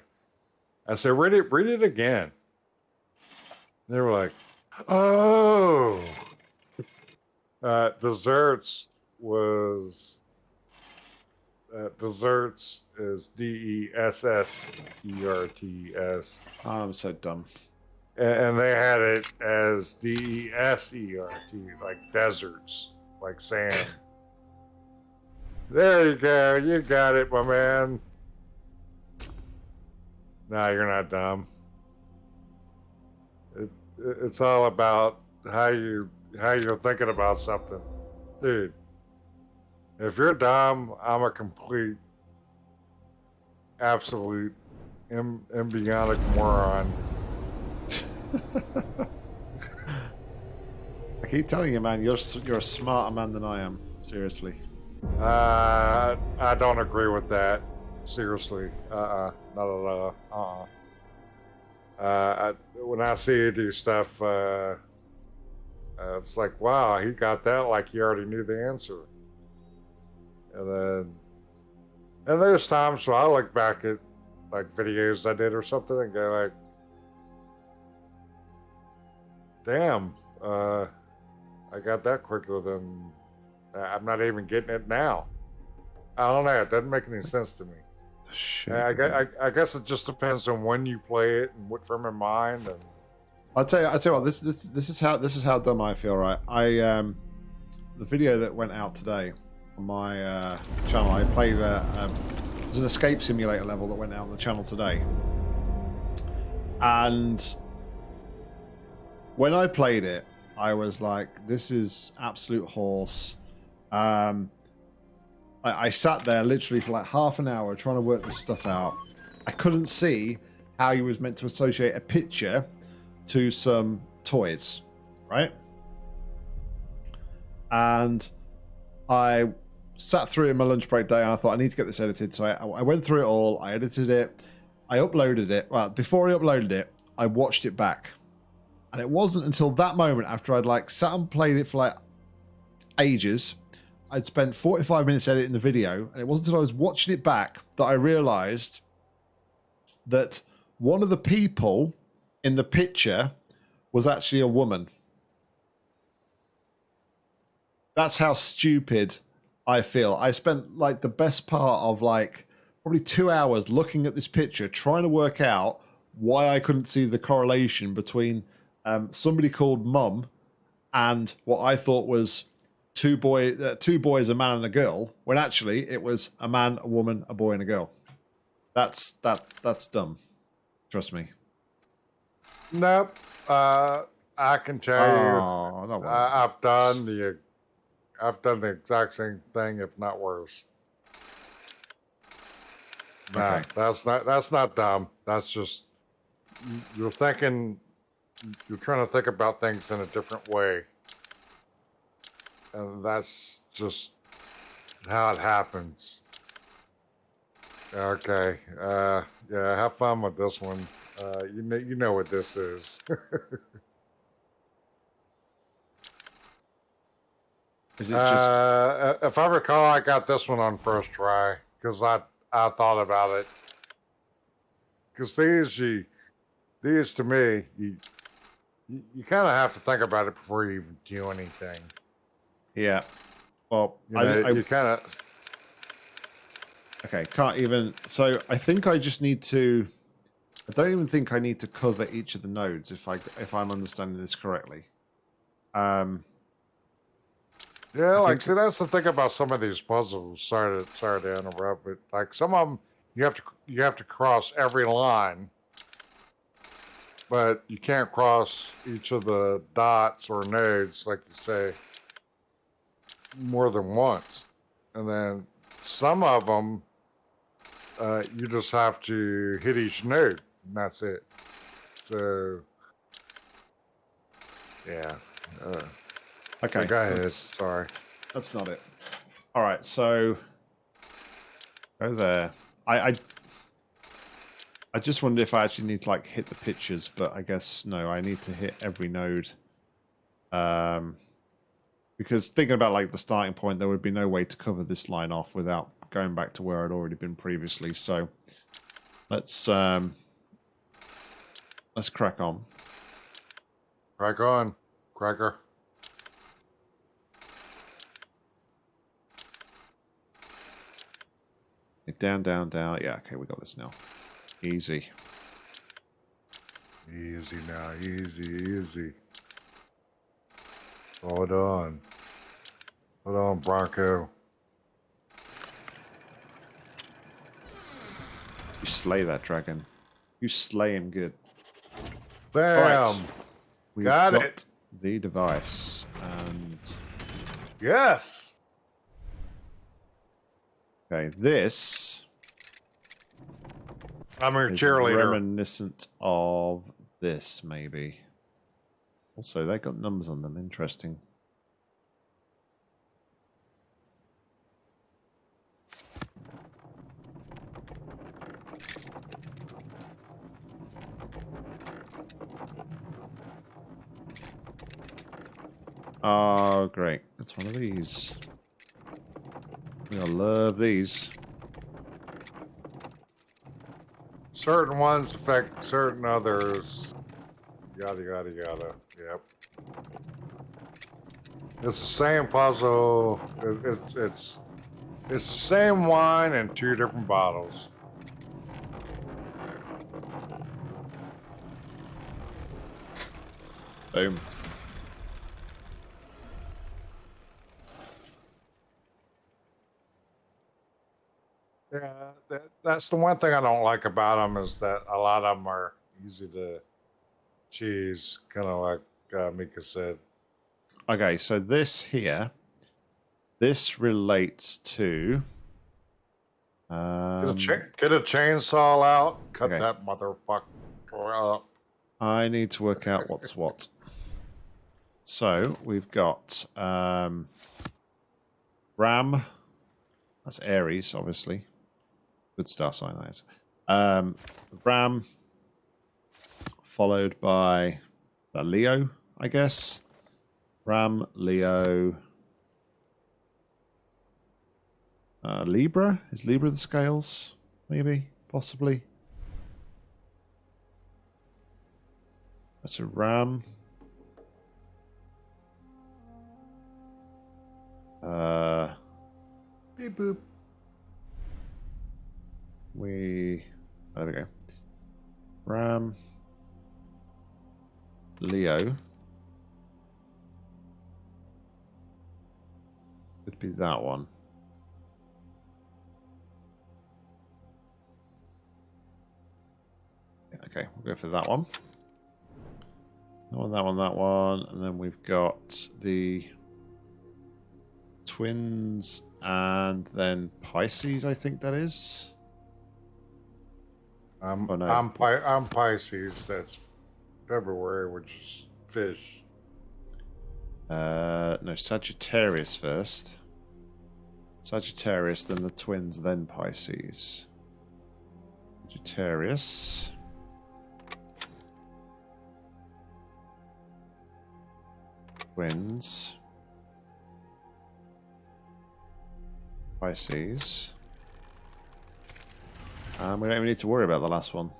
I said, Read it, read it again. They were like, "Oh, uh, desserts was uh, desserts is D E S S E R T S, I'm so dumb. and they had it as D E S E R T, like deserts, like sand. There you go, you got it, my man. Nah, you're not dumb it's all about how you how you're thinking about something, dude. If you're dumb, I'm a complete, absolute, em- embryonic moron. I keep telling you, man, you're you're a smarter man than I am. Seriously. Uh, I don't agree with that. Seriously, uh, uh not at all. Uh, uh uh, I, when I see you do stuff, uh, uh, it's like, wow, he got that like he already knew the answer. And then, and there's times where I look back at like videos I did or something and go like, damn, uh, I got that quicker than I'm not even getting it now. I don't know. It doesn't make any sense to me. Shit. I, I, I guess it just depends on when you play it and what frame of mind. And I'll tell you. I'll tell you what. This this this is how this is how dumb I feel. Right. I um, the video that went out today on my uh, channel. I played. Uh, um, there's an escape simulator level that went out on the channel today, and when I played it, I was like, this is absolute horse. Um, I, I sat there literally for like half an hour trying to work this stuff out. I couldn't see how you was meant to associate a picture to some toys, right? And I sat through in my lunch break day and I thought I need to get this edited. So I, I went through it all, I edited it, I uploaded it. Well, before I uploaded it, I watched it back. And it wasn't until that moment after I'd like sat and played it for like ages. I'd spent 45 minutes editing the video, and it wasn't until I was watching it back that I realized that one of the people in the picture was actually a woman. That's how stupid I feel. I spent like the best part of like probably two hours looking at this picture, trying to work out why I couldn't see the correlation between um, somebody called Mum and what I thought was two boy, uh, two boys, a man and a girl, when actually it was a man, a woman, a boy, and a girl. That's that. That's dumb. Trust me. Nope. Uh, I can tell Oh, you. I, I've done the, I've done the exact same thing, if not worse. Okay. that's not that's not dumb. That's just you're thinking, you're trying to think about things in a different way, and that's just how it happens. Okay. Uh, yeah. Have fun with this one. Uh, you know, you know what this is. Is it just? Uh, if I recall, I got this one on first try because I I thought about it. Because these you these to me you you, you kind of have to think about it before you even do anything. Yeah. Well, You I, know, I, you kind of Okay, can't even. So I think I just need to. I don't even think I need to cover each of the nodes if I if I'm understanding this correctly. Um. yeah. I Like, see, that's the thing about some of these puzzles. Sorry to sorry to interrupt, but like some of them, you have to you have to cross every line, but you can't cross each of the dots or nodes, like you say, more than once. And then some of them, uh, you just have to hit each node, and that's it. So, yeah. Uh, Okay. go ahead. That's, Sorry. that's not it. All right. So go there. I, I I just wondered if I actually need to like hit the pictures, but I guess no. I need to hit every node. Um. Because thinking about like the starting point, there would be no way to cover this line off without going back to where I'd already been previously. So let's um let's crack on. Crack on, cracker. Down, down, down. Yeah, okay, we got this now. Easy. Easy now, easy, easy. Hold on. Hold on, Bronco. You slay that dragon. You slay him good. Bam! Right. We've Got it. The device and Yes! okay, this I'm is cheerleader. reminiscent of this, maybe. Also, they got numbers on them. Interesting. Oh, great. It's one of these. I love these. Certain ones affect certain others. Yada, yada, yada. Yep. It's the same puzzle. It's, it's, it's, it's the same wine in two different bottles. Boom. Yeah, that, that's the one thing I don't like about them is that a lot of them are easy to cheese, kind of like uh, Mika said. Okay, so this here, this relates to. Get, a Um, cha- get a chainsaw out, cut okay. that motherfucker up. I need to work out what's what. So we've got um, Ram. That's Aries, obviously. Good star is. Um, Ram, followed by the Leo, I guess. Ram, Leo, uh, Libra. Is Libra the scales? Maybe, possibly. That's a ram. Uh, boop. We. oh, There we go. Ram. Leo. Could be that one. Okay, we'll go for that one. That one, that one, that one. And then we've got the twins and then Pisces, I think that is. I'm Oh, no. I'm Pi- I'm Pisces. That's February, which is fish. Uh, no, Sagittarius first. Sagittarius, then the twins, then Pisces. Sagittarius. Twins. Pisces. Um, we don't even need to worry about the last one.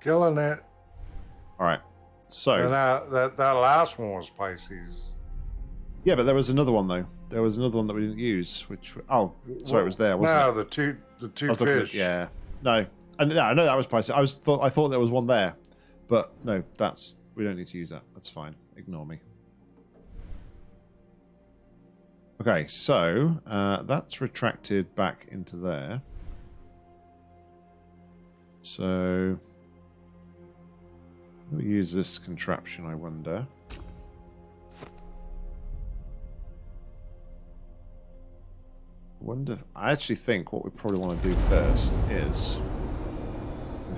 Killing it. All right. So. And that, that that last one was Pisces. Yeah, but there was another one though. There was another one that we didn't use, which oh, sorry, it was there, wasn't no, it? the two the two was looking at- fish. yeah, no, and no, I know that was Pisces. I was thought I thought there was one there, but no, that's we don't need to use that. That's fine. Ignore me. Okay, so uh, that's retracted back into there. So we'll use this contraption. I wonder. wonder. I actually think what we probably want to do first is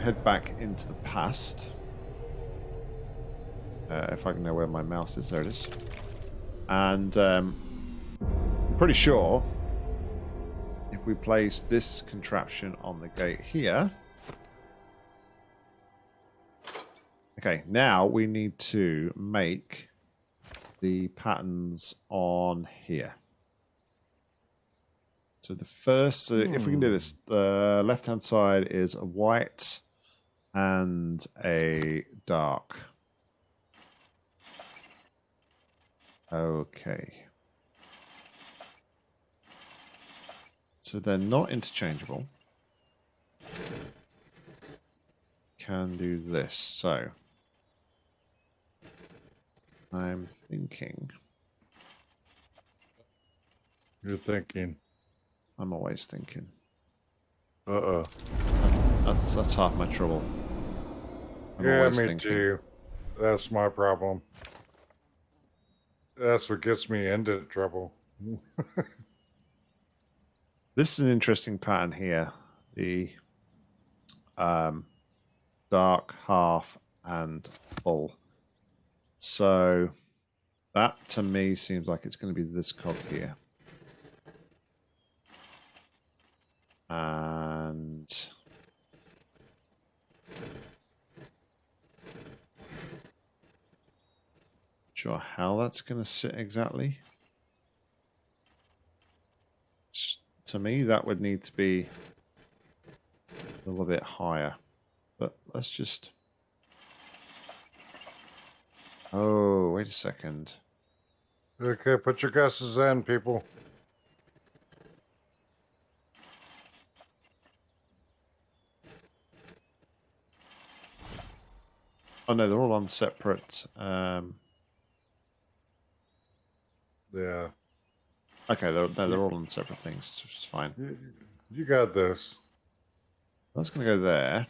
head back into the past. Uh, if I can know where my mouse is, there it is. And um, I'm pretty sure if we place this contraption on the gate here. Okay, now we need to make the patterns on here. So the first, so if we can do hmm. this, the left-hand side is a white and a dark. Okay. So they're not interchangeable. Can do this. So I'm thinking. You're thinking. I'm always thinking. Uh-oh. That's that's half my trouble. I'm Yeah, me thinking. too. That's my problem. That's what gets me into trouble. This is an interesting pattern here. The um, dark half and full. So that to me seems like it's going to be this cog here. And sure how that's going to sit exactly. To me, that would need to be a little bit higher. But let's just. Oh, wait a second. Okay, put your guesses in, people. Oh no, they're all on separate. Um, Yeah. okay, they're no, they're all on separate things, which is fine. You, you got this. That's going to go there.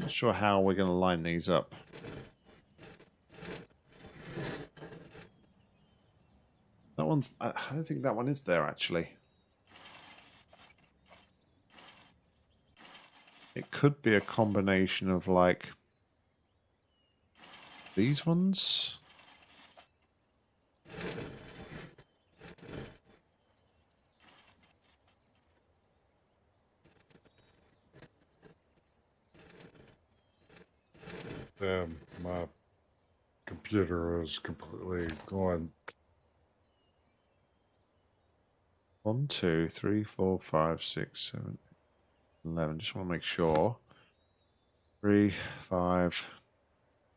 Not sure how we're going to line these up. That one's... I don't think that one is there, actually. It could be a combination of, like... These ones? Damn, my computer is completely gone. One, two, three, four, five, six, seven, eleven. Just want to make sure. Three, five,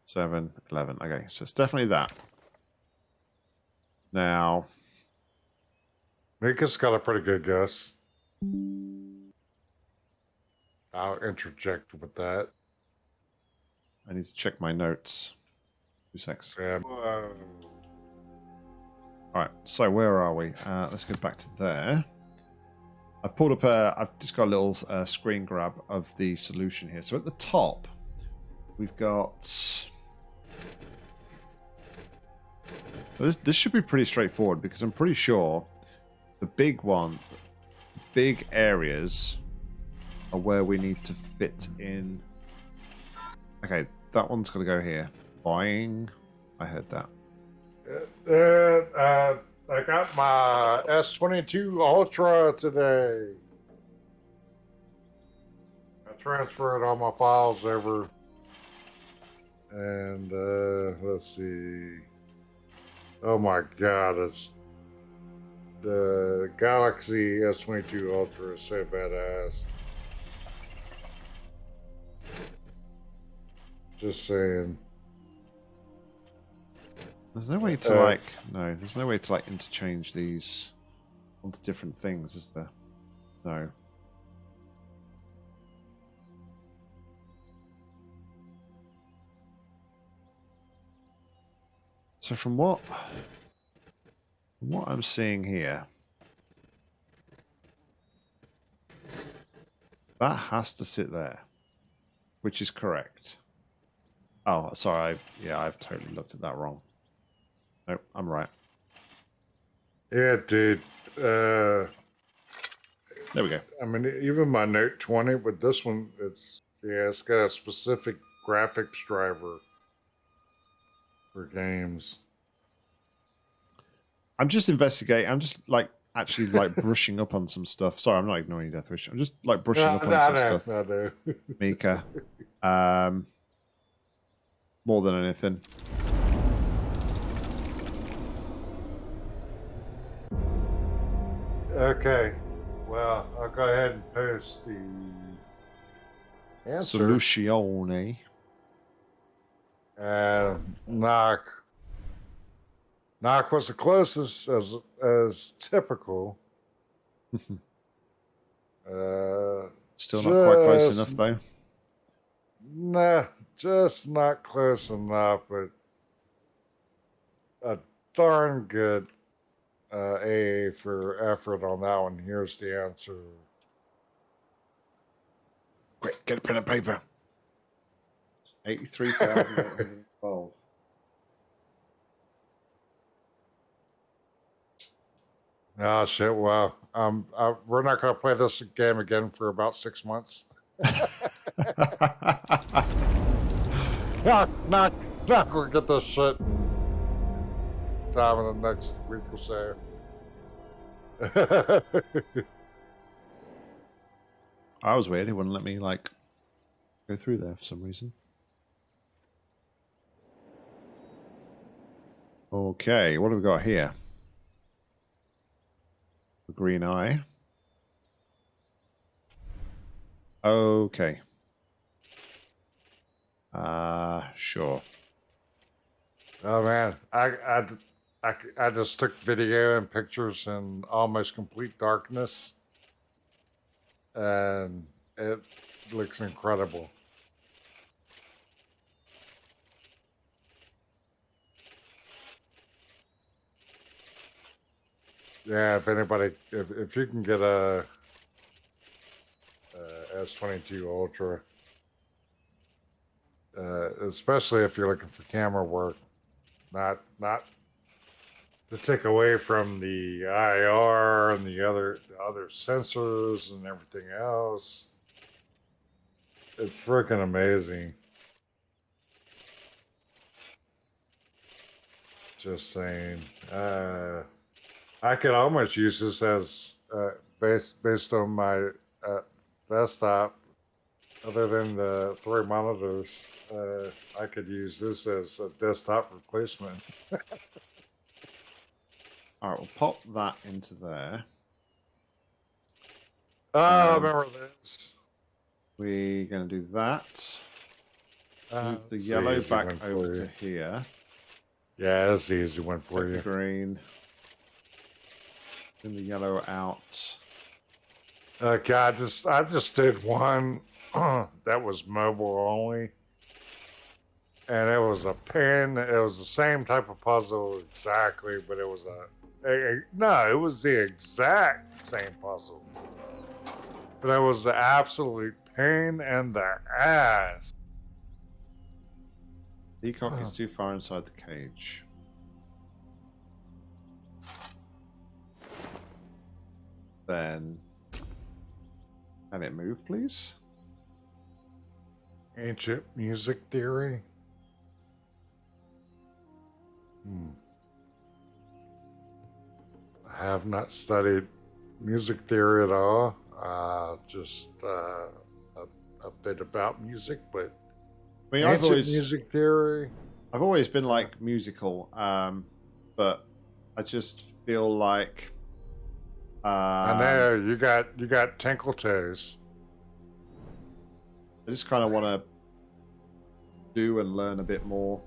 seven, eleven. Okay, so it's definitely that. Now, Mika's got a pretty good guess. I'll interject with that. I need to check my notes. Two secs. Yeah. All right, so where are we? Uh, let's go back to there. I've pulled up a. I've just got a little uh, screen grab of the solution here. So at the top, we've got. This this should be pretty straightforward because I'm pretty sure the big one, big areas, are where we need to fit in. Okay, that one's going to go here. Boing. I heard that. Uh, uh, I got my S22 Ultra today. I transferred all my files over. And uh, let's see. Oh my god, it's the Galaxy S22 Ultra is so badass. Just saying. There's no way to Uh, like no. There's no way to like interchange these onto different things, is there? No. So from what from what I'm seeing here, that has to sit there, which is correct. Oh, sorry. I, yeah, I've totally looked at that wrong. Nope, I'm right. Yeah, dude. Uh, There we go. I mean, even my Note 20 with this one, it's yeah, it's got a specific graphics driver for games. I'm just investigating. I'm just like actually like brushing up on some stuff. Sorry, I'm not ignoring you, Deathwish. I'm just like brushing up on I some know, stuff. Mika. Um, more than anything. Okay, well, I'll go ahead and post the answer. Soluzione. And knock. Knock was the closest as as typical. uh, Still not quite close enough though. Nah, just not close enough, but a darn good uh, A for effort on that one. Here's the answer. Quick, get a pen and paper. Eighty-three thousand twelve. Oh shit! Wow. Um, uh, we're not gonna play this game again for about six months. Knock, knock, knock. We'll get this shit time in the next week or so. I was weird. It wouldn't let me like go through there for some reason. Okay, what have we got here? The green eye. Okay. Uh, sure. Oh man, I, I, I, I just took video and pictures in almost complete darkness, and it looks incredible. Yeah, if anybody, if if you can get a, uh S twenty two Ultra, uh, especially if you're looking for camera work, not not to take away from the IR and the other the other sensors and everything else. It's freaking amazing. Just saying. Uh, I could almost use this as uh, based based on my uh, desktop. Other than the three monitors, uh, I could use this as a desktop replacement. All right, we'll pop that into there. Oh, I Um, remember this. We're going to do that. Uh, Move the the yellow back over to here. Yeah, that's the easy one for the you. green. Then the yellow out. Okay, I just I just did one that was mobile only, and it was a pin. It was the same type of puzzle exactly, but it was a, a- a- no, it was the exact same puzzle, but it was the absolute pain in the ass. Peacock Huh. is too far inside the cage. Then, can it move, please? Ancient music theory. Hmm. I have not studied music theory at all. Uh, just uh, a, a bit about music, but I mean, I've ancient always, music theory. I've always been like musical, um, but I just feel like uh, I know you got you got tinkle toes. I just kind of want to do and learn a bit more.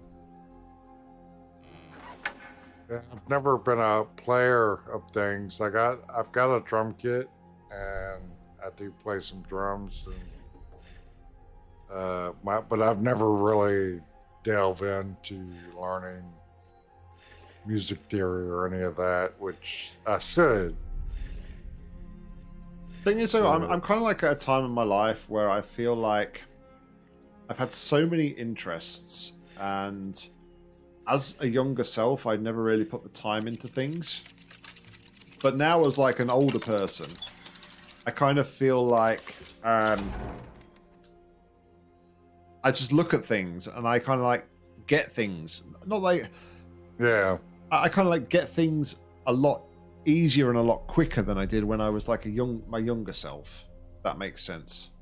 I've never been a player of things. I got I've got a drum kit and I do play some drums and uh my but I've never really delved into learning music theory or any of that, which I should. Thing is, though, I'm, I'm kind of like at a time in my life where I feel like I've had so many interests, and as a younger self, I'd never really put the time into things. But now, as like an older person, I kind of feel like um, I just look at things and I kind of like get things. Not like Yeah. I, I kind of like get things a lot easier and a lot quicker than I did when I was like a young my younger self. That makes sense.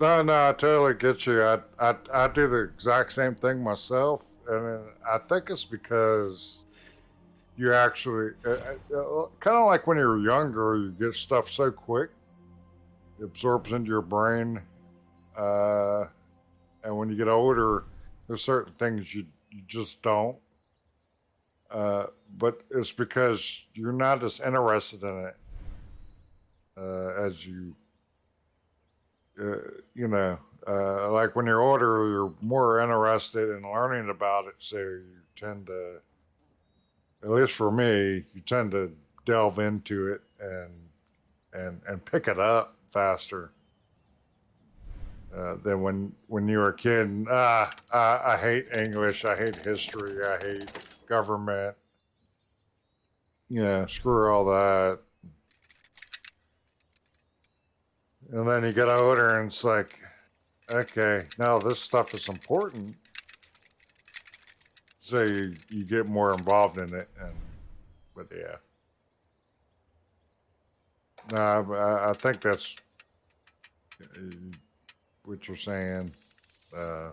No, no, I totally get you. I, I, I do the exact same thing myself, and I think it's because you actually, uh, uh, kind of like when you're younger, you get stuff so quick, it absorbs into your brain, uh, and when you get older, there's certain things you you just don't. Uh, but it's because you're not as interested in it uh, as you uh, you know, uh, like when you're older, you're more interested in learning about it. So you tend to, at least for me, you tend to delve into it and and and pick it up faster uh, than when when you were a kid. And, ah, I, I hate English. I hate history. I hate government. Know, screw all that. And then you get older and it's like, okay, now this stuff is important. So you, you get more involved in it. And, but yeah. No, I, I think that's what you're saying. Uh,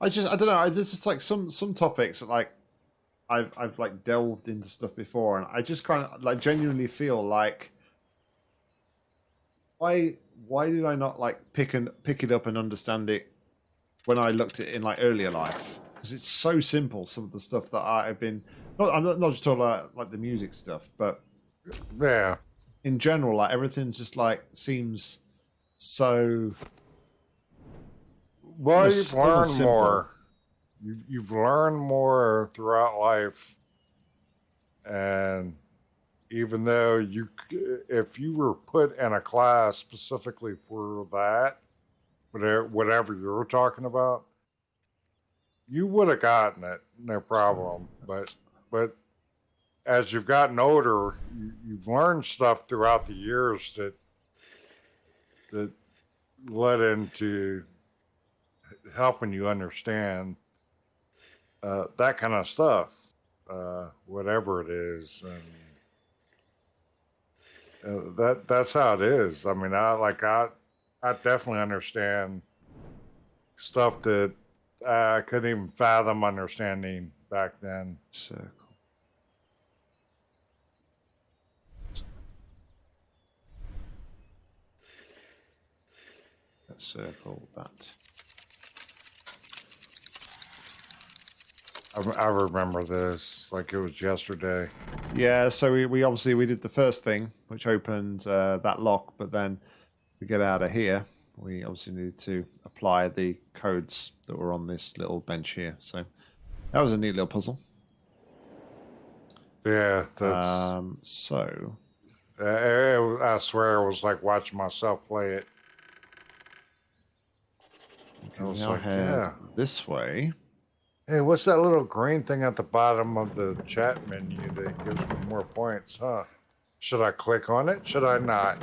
I just I don't know. It's just like some some topics that like I've I've like delved into stuff before, and I just kind of like genuinely feel like why why did I not like pick and pick it up and understand it when I looked at it in like earlier life? Because it's so simple. Some of the stuff that I've been not I'm not, not just talking about like the music stuff, but yeah. in general, like everything's just like seems so Well, Almost- you've learned almost simple. more. You've, you've learned more throughout life. And even though you, if you were put in a class specifically for that, whatever, whatever you were talking about, you would have gotten it, no problem. But, but as you've gotten older, you, you've learned stuff throughout the years that that led into helping you understand uh, that kind of stuff, uh, whatever it is, and uh, that that's how it is. I mean, I like I I definitely understand stuff that I couldn't even fathom understanding back then. Circle. Let's circle that. I, I remember this like it was yesterday. Yeah, so we, we obviously we did the first thing, which opened uh, that lock, but then to get out of here, we obviously needed to apply the codes that were on this little bench here. So that was a neat little puzzle. Yeah, that's. Um, so uh, I swear, it was like watching myself play it. I was like, yeah. this way. Hey, what's that little green thing at the bottom of the chat menu that gives me more points, huh? Should I click on it? Should I not?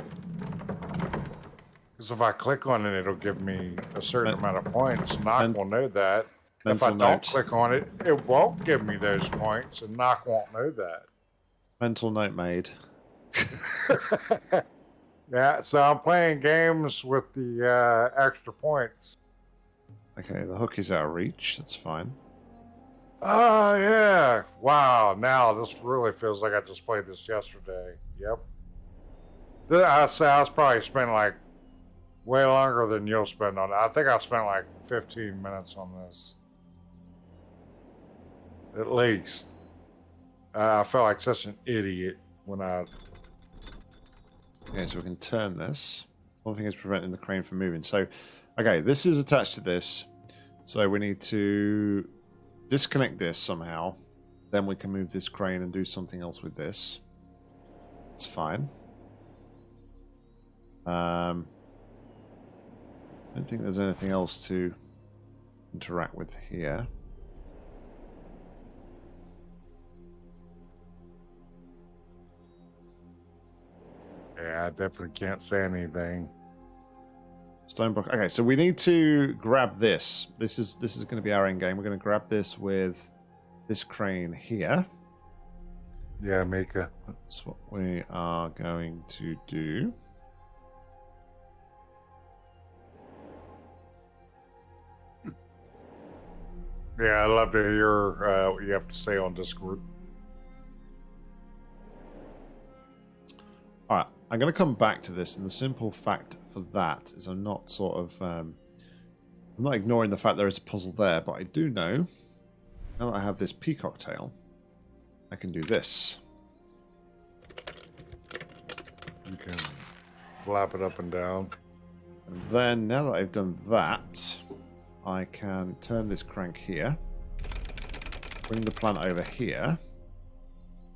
Because if I click on it, it'll give me a certain amount of points. Knock men- will know that. If I don't note. click on it, it won't give me those points, and Knock won't know that. Mental note made. Yeah, so I'm playing games with the uh, extra points. Okay, the hook is out of reach. That's fine. Oh yeah! Wow. Now this really feels like I just played this yesterday. Yep. I say I was probably spent like way longer than you'll spend on it. I think I spent like 15 minutes on this, at least. Uh, I felt like such an idiot when I. Okay, so we can turn this. One thing is preventing the crane from moving. So, okay, this is attached to this. So we need to disconnect this somehow. Then we can move this crane and do something else with this. It's fine. Um, I don't think there's anything else to interact with here. Yeah, I definitely can't say anything. Stone block. Okay, so we need to grab this. This is this is going to be our end game. We're going to grab this with this crane here. Yeah, Maker. That's what we are going to do. Yeah, I'd love to hear uh, what you have to say on Discord. All right, I'm going to come back to this, and the simple fact for that is I'm not sort of um, I'm not ignoring the fact there is a puzzle there, but I do know now that I have this peacock tail, I can do this. You can flap it up and down. And then, now that I've done that, I can turn this crank here, bring the plant over here,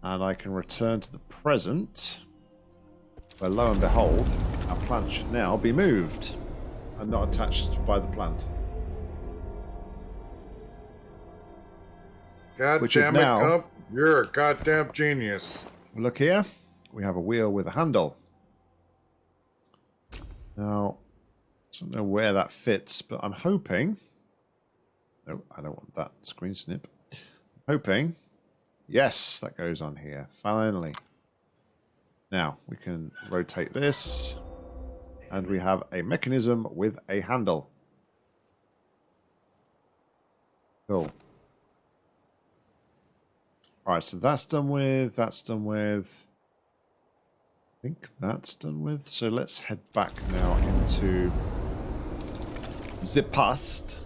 and I can return to the present, where lo and behold, our plant should now be moved and not attached by the plant. God Which damn it, now- Cump. You're a goddamn genius. Look here, we have a wheel with a handle. Now, I don't know where that fits, but I'm hoping. No, I don't want that screen snip. I'm hoping. Yes, that goes on here. Finally. Now, we can rotate this. And we have a mechanism with a handle. Cool. Alright, so that's done with. That's done with. I think that's done with. So let's head back now into the past.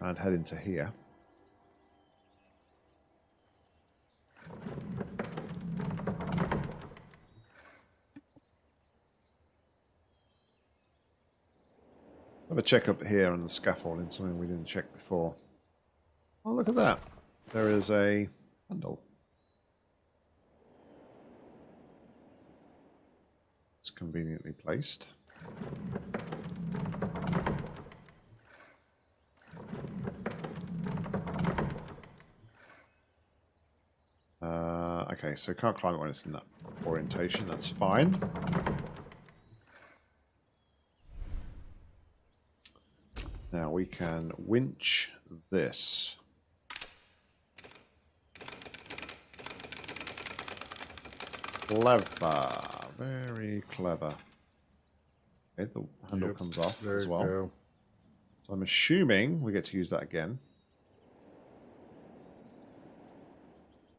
And head into here. Have a check up here on the scaffolding, something we didn't check before. Oh, look at that. There is a handle. It's conveniently placed. Uh, okay, so can't climb it when it's in that orientation. That's fine. Now we can winch this. Clever. Very clever. Okay, the handle Yep, comes off There as you well. go. So I'm assuming we get to use that again.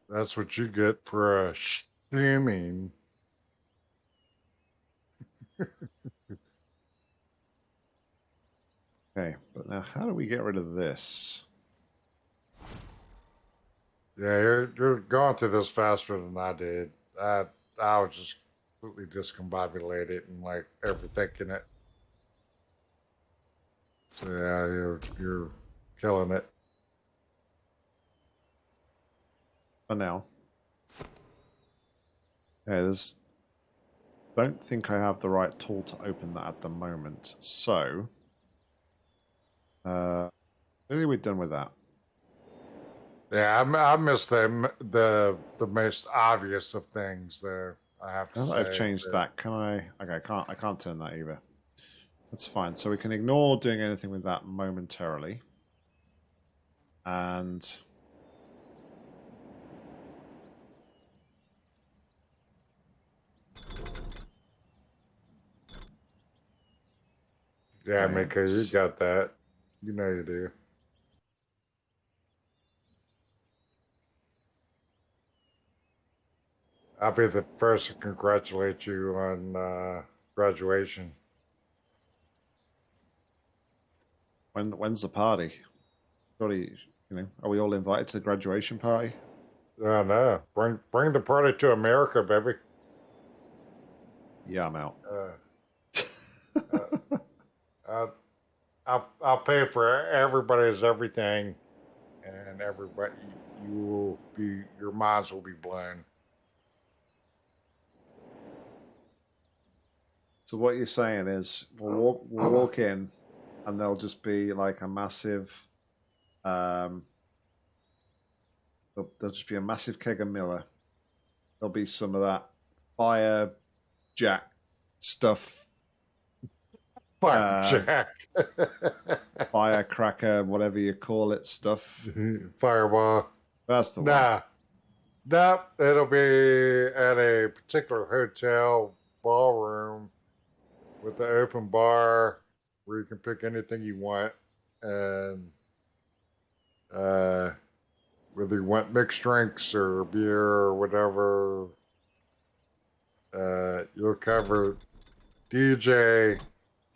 That's what you get for assuming. Okay, but now how do we get rid of this? Yeah, you're you're going through this faster than I did. I I was just completely discombobulated and like overthinking it. So yeah, you're you're killing it. For now. Okay, there's... Don't think I have the right tool to open that at the moment. So... Uh, clearly we're done with that. Yeah, I, I missed the the the most obvious of things there. I have to. I've changed but- that, can I... Okay, I can't, I can't turn that either. That's fine. So we can ignore doing anything with that momentarily. And... Yeah, Mika, you got that. You know you do. I'll be the first to congratulate you on uh, graduation. When when's the party? Surely, you know, are we all invited to the graduation party? Oh no! Bring bring the party to America, baby. Yeah, I'm out. Uh, uh, I'll, I'll I'll pay for everybody's everything, and everybody you will be your minds will be blown. So what you're saying is we'll walk, we'll walk in, and there'll just be like a massive, um, there'll, there'll just be a massive keg of Miller. There'll be some of that fire jack stuff, Fire Uh, firecracker, whatever you call it, stuff. Fireball. That's the one. Nah, nah. It'll be at a particular hotel ballroom with the open bar where you can pick anything you want, and uh, whether you want mixed drinks or beer or whatever, uh, you'll cover DJ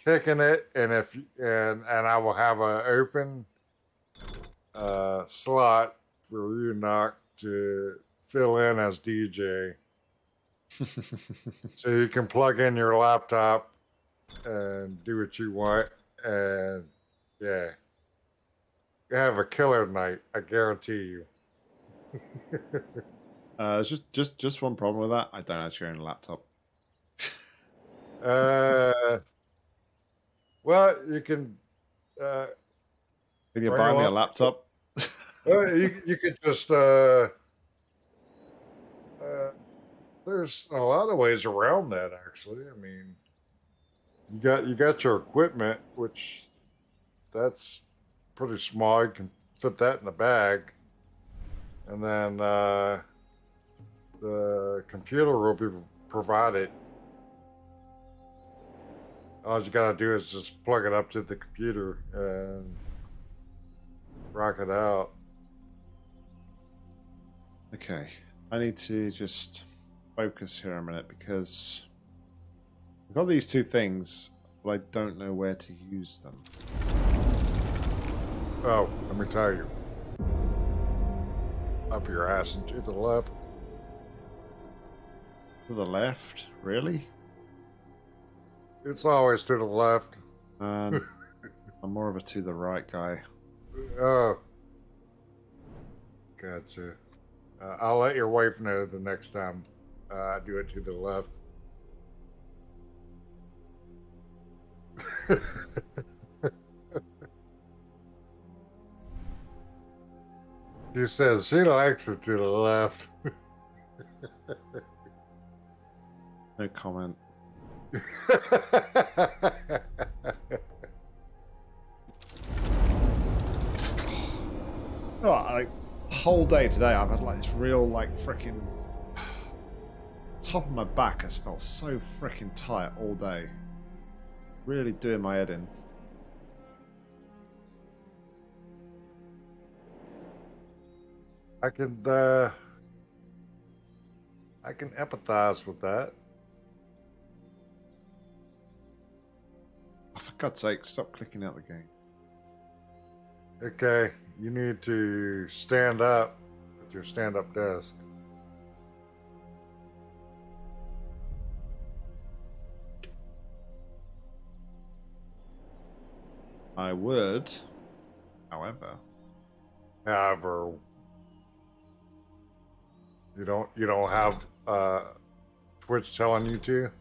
kicking it, and if and and I will have a open uh, slot for you, Knock, to fill in as DJ. so you can plug in your laptop and do what you want. And yeah, you have a killer night. I guarantee you. Uh, there's just just just one problem with that. I don't actually own a laptop. Uh, well, you can. Uh, Can you buy me a laptop? well, you you could just. Uh, uh, there's a lot of ways around that. Actually, I mean, you got you got your equipment, which that's pretty small. You can fit that in a bag, and then uh, the computer will be provided. All you gotta do is just plug it up to the computer and rock it out. Okay, I need to just focus here a minute because I've got these two things, but I don't know where to use them. Oh, let me tell you. Up your ass and to the left. To the left, really? It's always to the left. Um, I'm more of a to the right guy. Oh. Gotcha. Uh, I'll let your wife know the next time uh, I do it to the left. she says she likes it to the left. No comment. Oh, like whole day today, I've had like this real like freaking top of my back has felt so freaking tight all day. Really doing my head in. I can uh, I can empathize with that. For God's sake, stop clicking out the game. Okay, you need to stand up with your stand-up desk. I would, however, However, you don't you don't have uh, Twitch telling you to.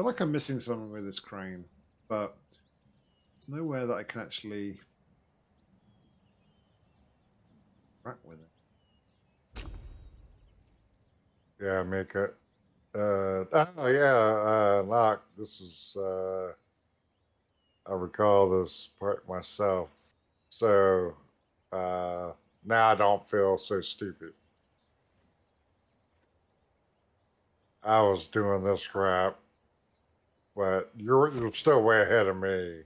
Feel like I'm missing something with this crane, but there's nowhere that I can actually track with it. Yeah, make it. Uh, oh yeah, uh, Locke. This is. Uh, I recall this part myself, so uh, now I don't feel so stupid. I was doing this crap, but you're you're still way ahead of me.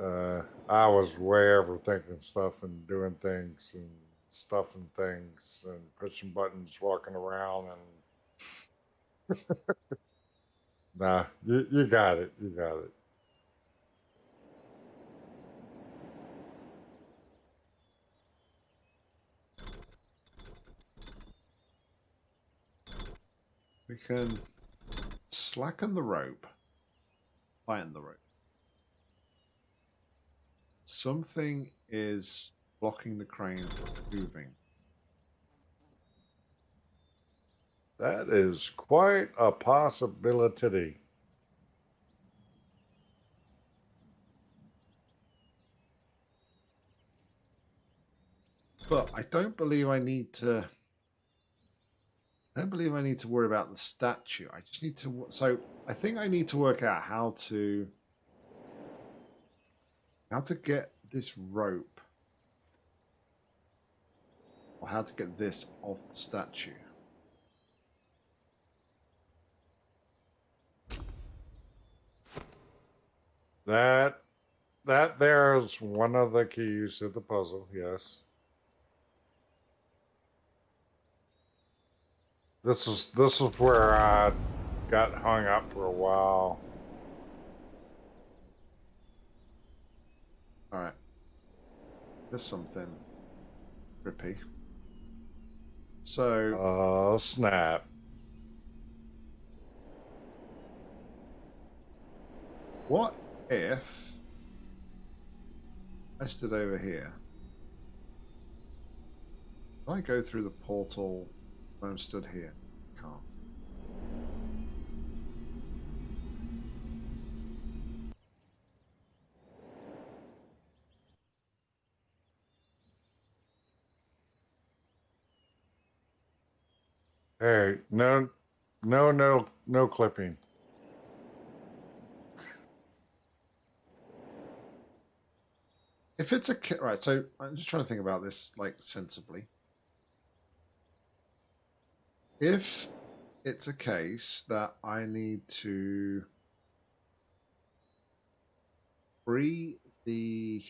Uh, I was way overthinking stuff and doing things and stuffing things and pushing buttons, walking around, and nah, you you got it, you got it. We can slacken the rope, tighten the rope. Something is blocking the crane from moving. That is quite a possibility. But I don't believe I need to. I don't believe I need to worry about the statue. I just need to. So I think I need to work out how to. How to get this rope. Or how to get this off the statue. That that there is one of the keys to the puzzle. Yes. This is this is where I got hung up for a while. All right. There's something trippy. So Oh snap! What if I stood over here? Can I go through the portal when I'm stood here? Hey, no, no, no, no clipping. If it's a ca- right, so I'm just trying to think about this like sensibly. If it's a case that I need to free the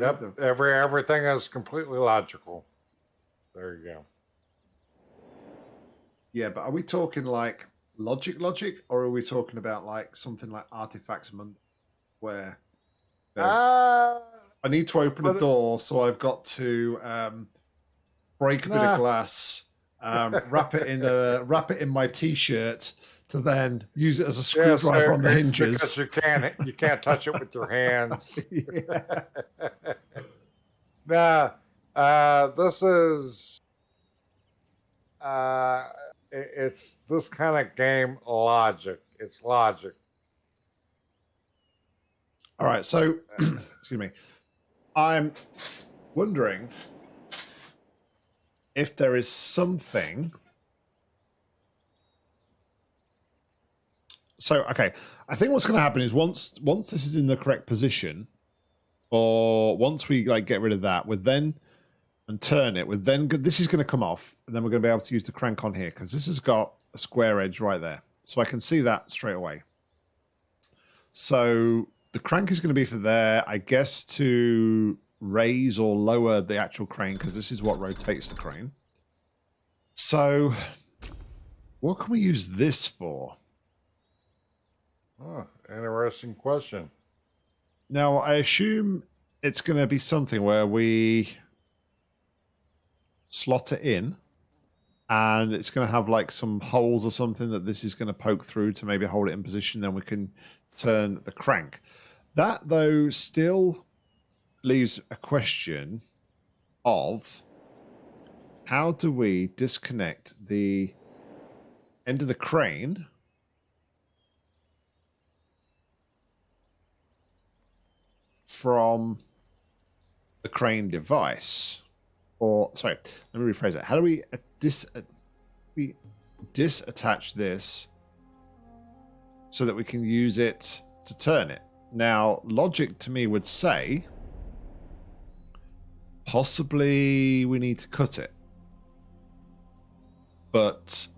Yep, every everything is completely logical. There you go. Yeah, but are we talking like logic, logic, or are we talking about like something like artifacts mon- where you know, Ah, I need to open a door, so I've got to um, break a bit of glass, um, wrap it in a wrap it in my t-shirt to then use it as a screwdriver so on the hinges. Because you can't you can't touch it with your hands. nah, uh, this is uh, it's this kind of game logic. It's logic. All right, so excuse me. I'm wondering if there is something. So okay, I think what's going to happen is once once this is in the correct position, or once we like get rid of that, we're then and turn it. We're then this is going to come off, and then we're going to be able to use the crank on here because this has got a square edge right there, so I can see that straight away. So the crank is going to be for there, I guess, to raise or lower the actual crane because this is what rotates the crane. So, what can we use this for? Oh, interesting question. Now, I assume it's going to be something where we slot it in and it's going to have like some holes or something that this is going to poke through to maybe hold it in position. Then we can turn the crank. That, though, still leaves a question of how do we disconnect the end of the crane from the crane device. Or sorry let me rephrase it how do we uh, dis uh, we disattach this so that we can use it to turn it? Now logic to me would say possibly we need to cut it. But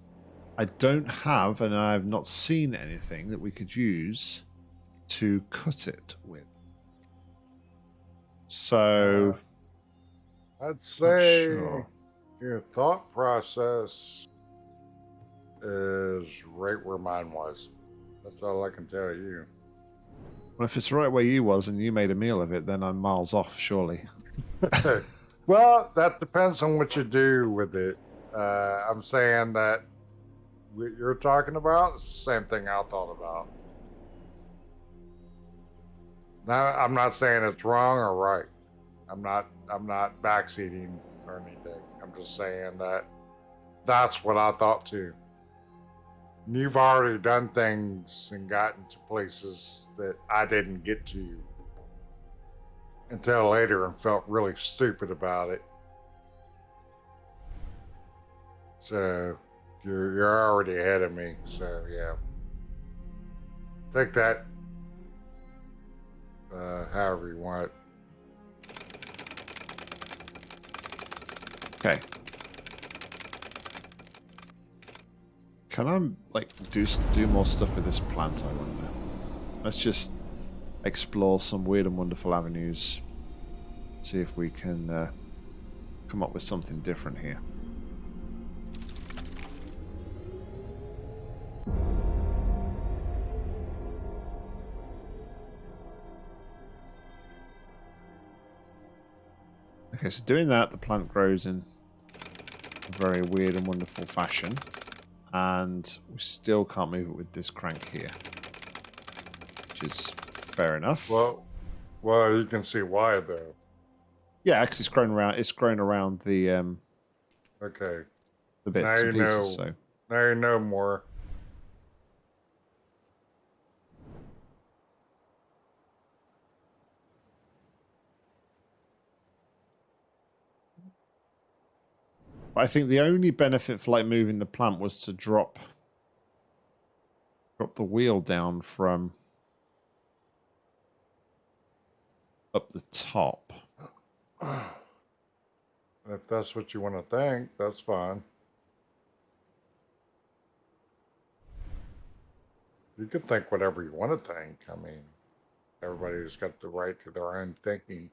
i don't have and i've not seen anything that we could use to cut it with so I'd say sure. your thought process is right where mine was. That's all I can tell you. Well, if it's right where you was and you made a meal of it, then I'm miles off, surely. well, that depends on what you do with it. Uh, I'm saying that what you're talking about is the same thing I thought about. I'm not saying it's wrong or right. I'm not. I'm not backseating or anything. I'm just saying that that's what I thought too. And You've already done things and gotten to places that I didn't get to until later and felt really stupid about it. So you're you're already ahead of me. So yeah, take that. Uh, however you want. Okay. Can I like do do more stuff with this plant? I wonder. Let's just explore some weird and wonderful avenues. See if we can uh, come up with something different here. Okay, so doing that, the plant grows in a very weird and wonderful fashion. And we still can't move it with this crank here. Which is fair enough. Well, well, you can see why though. yeah, because it's grown around it's grown around the um Okay, the bits Now and pieces, know. so now you know more. I think the only benefit for like moving the plant was to drop drop the wheel down from up the top. If that's what you want to think, that's fine. You can think whatever you want to think. I mean, everybody's got the right to their own thinking.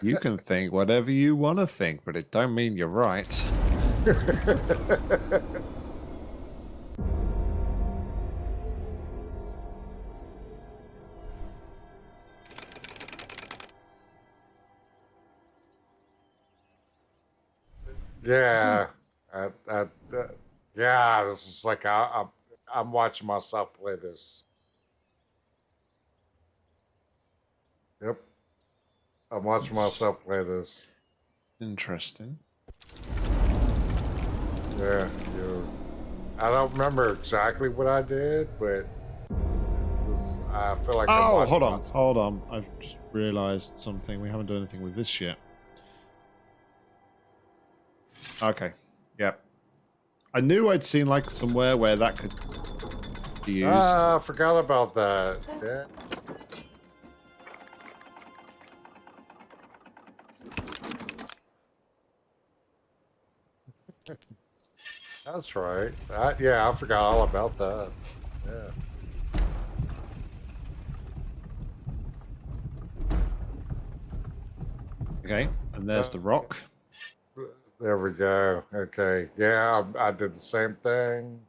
You can think whatever you want to think, but it don't mean you're right. Yeah, I, I, uh, yeah. This is like I, I'm, I'm watching myself play this. Yep, I'm watching myself play this. Interesting. Yeah, you. I don't remember exactly what I did, but this, I feel like. I'm Oh, hold on, myself. hold on. I've just realised something. We haven't done anything with this yet. Okay. Yep. I knew I'd seen like somewhere where that could be used. Ah, I forgot about that. Yeah. That's right. I, yeah, I forgot all about that. Yeah. okay. And there's the rock. There we go. Okay. Yeah, I, I did the same thing.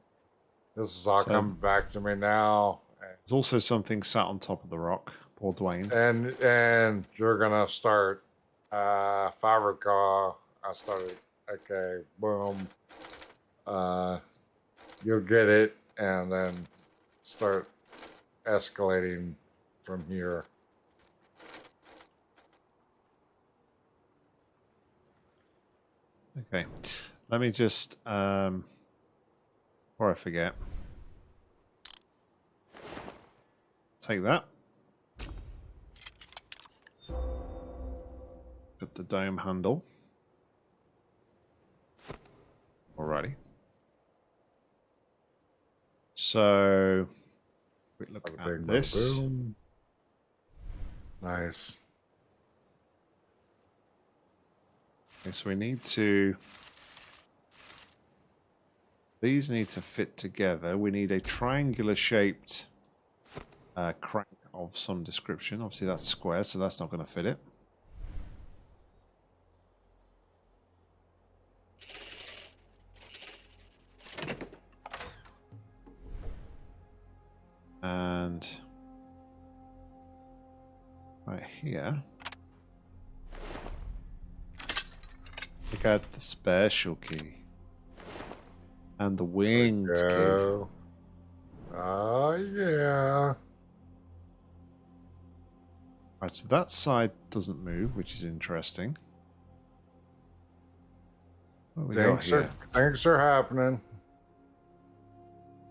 This is all So- coming back to me now. There's also something sat on top of the rock. Poor Dwayne. And and you're gonna start uh if I recall, I started okay, boom. Uh you'll get it and then start escalating from here. Okay. Let me just um before I forget. Take that. Put the dome handle. Alrighty. So quick look at this. Nice. Okay, so we need to. These need to fit together. We need a triangular shaped uh, crank of some description. Obviously, that's square, so that's not going to fit it. And right here. We got the special key. And the winged key. Oh yeah. Right, so that side doesn't move, which is interesting. What we got Things are, things are happening.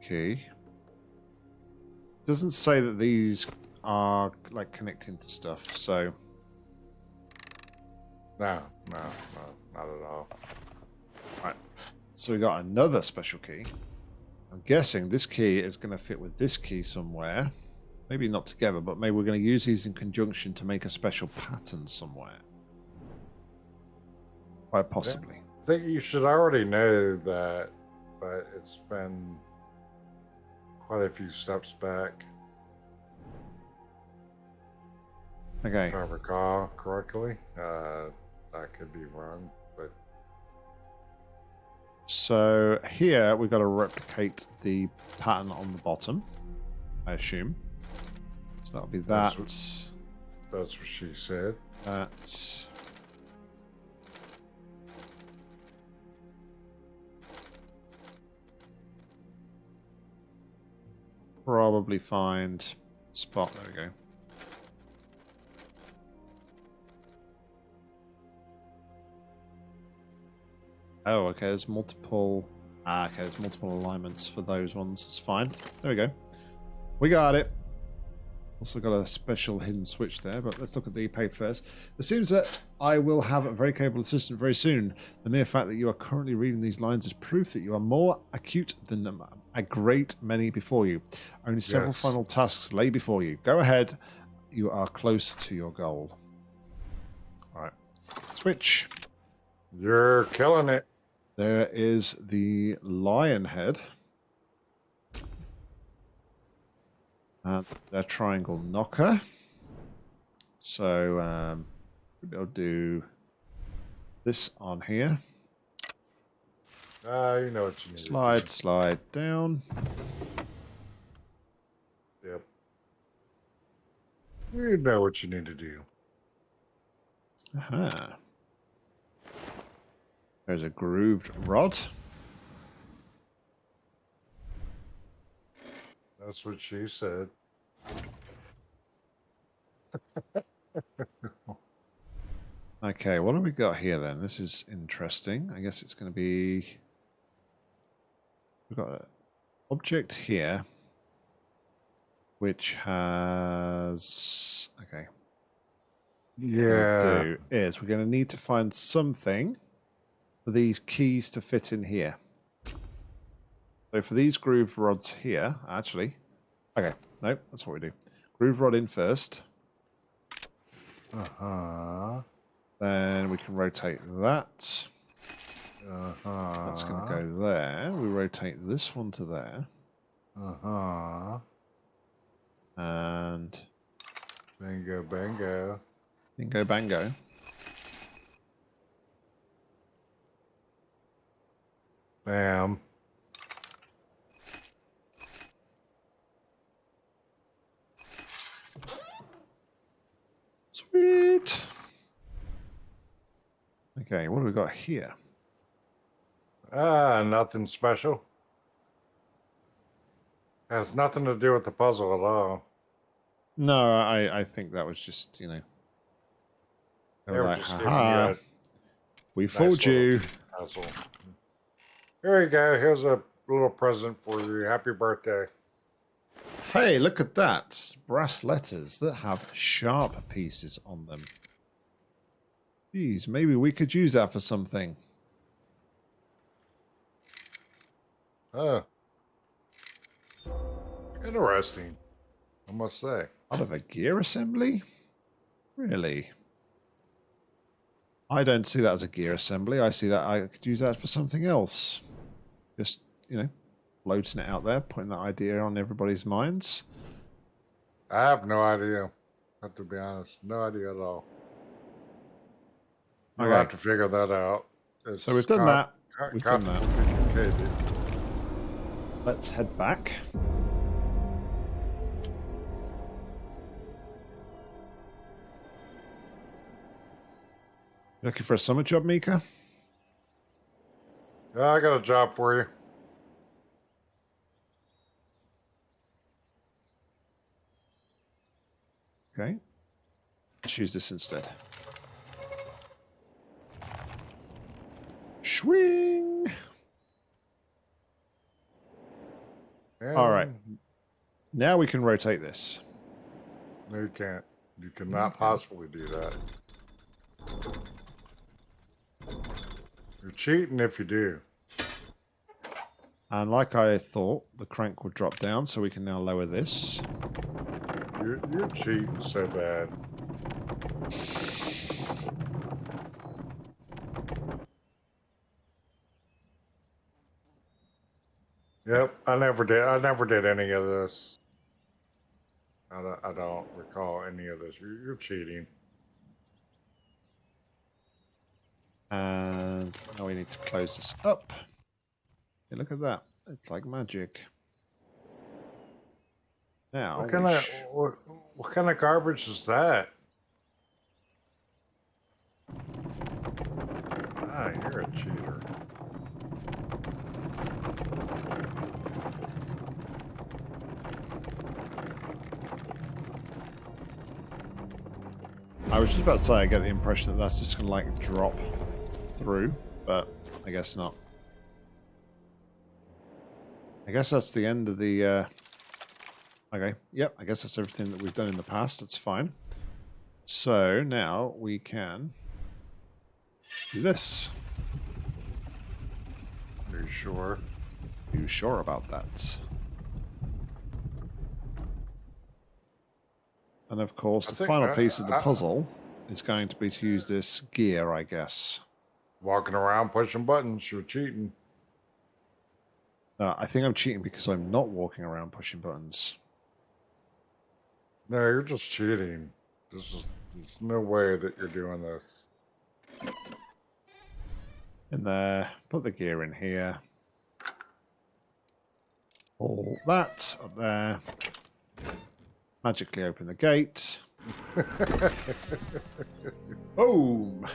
Key. Doesn't say that these are like connecting to stuff, so No, no, no, not at all. so we got another special key. I'm guessing this key is going to fit with this key somewhere. Maybe not together, but maybe we're going to use these in conjunction to make a special pattern somewhere. Quite possibly. I think you should already know that, but it's been quite a few steps back, Okay. if I recall correctly. Uh, I could be wrong, but So here we've got to replicate the pattern on the bottom, I assume. So that'll be that. That's that's what she said. That. Probably find spot. There we go. Oh, okay. There's multiple. Ah, okay. There's multiple alignments for those ones. It's fine. There we go. We got it. Also got a special hidden switch there, but let's look at the page first. It seems that I will have a very capable assistant very soon. The mere fact that you are currently reading these lines is proof that you are more acute than a great many before you. Only several Yes. final tasks lay before you. Go ahead. You are close to your goal. All right. Switch. You're killing it. There is the lion head. And the triangle knocker. So um, we'll do this on here. Ah, you know what you need. to do. Slide, slide down. Yep. You know what you need to do. Aha. There's a grooved rod. That's what she said. Okay, what have we got here then? This is interesting. I guess it's going to be. We've got an object here. which has okay. Yeah. Is we're going to need to find something for these keys to fit in here. So for these groove rods here, actually, okay, no, that's what we do. Groove rod in first, Uh huh. Then we can rotate that. Uh huh. That's going to go there. We rotate this one to there, Uh huh. and Bingo, bingo. bingo bango. Bam. Okay, what do we got here? Ah, nothing special. Has nothing to do with the puzzle at all. No, I, I think that was just, you know. they were like, just you "Haha, we nice fooled you. puzzle. Here you go. Here's a little present for you. Happy birthday. Hey, look at that. Brass letters that have sharp pieces on them. Geez, maybe we could use that for something. Oh. Interesting, I must say. Out of a gear assembly? Really? I don't see that as a gear assembly. I see that I could use that for something else. Just, you know, floating it out there, putting that idea on everybody's minds. I have no idea. Have to be honest, no idea at all. Okay. have to figure that out. It's So we've done that. We've done that. complicated. Let's head back. Looking for a summer job, Mika? Yeah, I got a job for you. Okay. Let's use this instead. Swing! All right. Now we can rotate this. No, you can't. You cannot possibly do that. You're cheating if you do. And like I thought, the crank would drop down, so we can now lower this. You're, you're cheating so bad. Yep, I never did. I never did any of this. I don't, I don't recall any of this. You're, you're cheating. And now we need to close this up. Hey, look at that. It's like magic. Now, What kind of what, what kind of garbage is that? Ah, you're a cheater. I was just about to say I get the impression that that's just going to like drop through, but I guess not. I guess that's the end of the... Uh... Okay, yep, I guess that's everything that we've done in the past. That's fine. So now we can do this. Are you sure? Are you sure about that? And of course, I the final I- piece of the I- puzzle is going to be to use this gear, I guess. Walking around pushing buttons, you're cheating. Uh, I think I'm cheating because I'm not walking around pushing buttons. No, you're just cheating. This is there's no way that you're doing this. In there, put the gear in here. All that up there. Magically open the gate. Boom!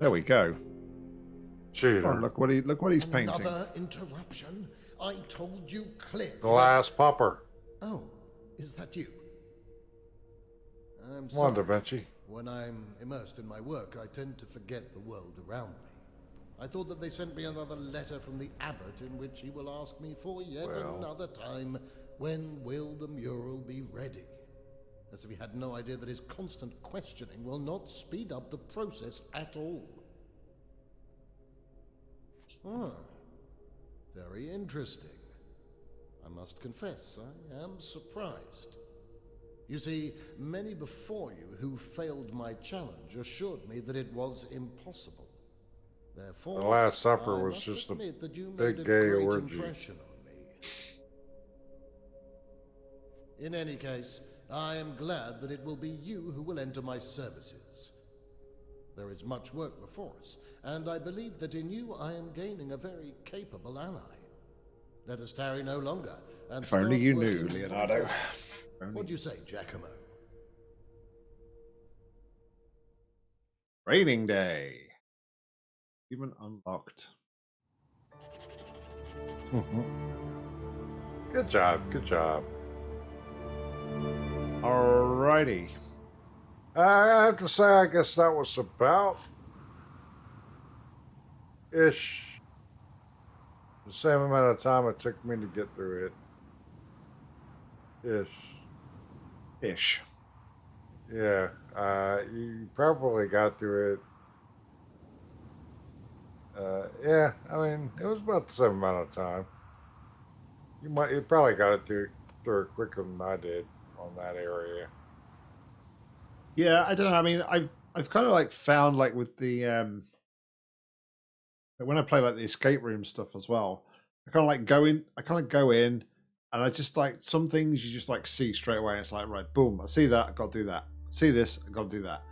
There we go. Cheater. Oh, look what he look what he's painting. Another interruption? I told you clearly. the last pupper. Oh, is that you? I'm Come on, Da sorry. Vinci. When I'm immersed in my work, I tend to forget the world around me. I thought that they sent me another letter from the abbot in which he will ask me for yet Well. another time When will the mural be ready? As if he had no idea that his constant questioning will not speed up the process at all. Ah, very interesting. I must confess, I am surprised. You see, many before you who failed my challenge assured me that it was impossible. Therefore, The Last Supper I was just a big gay orgy. impression on me. In any case, I am glad that it will be you who will enter my services. There is much work before us, and I believe that in you I am gaining a very capable ally. Let us tarry no longer. And If only you knew, Leonardo. What do you say, Giacomo? Raining Day. Human unlocked. Mm-hmm. Good job. Good job. Alrighty. I have to say, I guess that was about ish the same amount of time it took me to get through it. Ish. Ish. Yeah. Uh, you probably got through it. Uh, yeah, I mean, it was about the same amount of time. You might, you probably got it through through it quicker than I did on that area. Yeah, I don't know. I mean, I've I've kind of like found like with the um when I play like the escape room stuff as well, I kind of like go in. I kind of go in, and I just like some things you just like see straight away. It's like right, boom, I see that. I got to do that. I see this. I got to do that.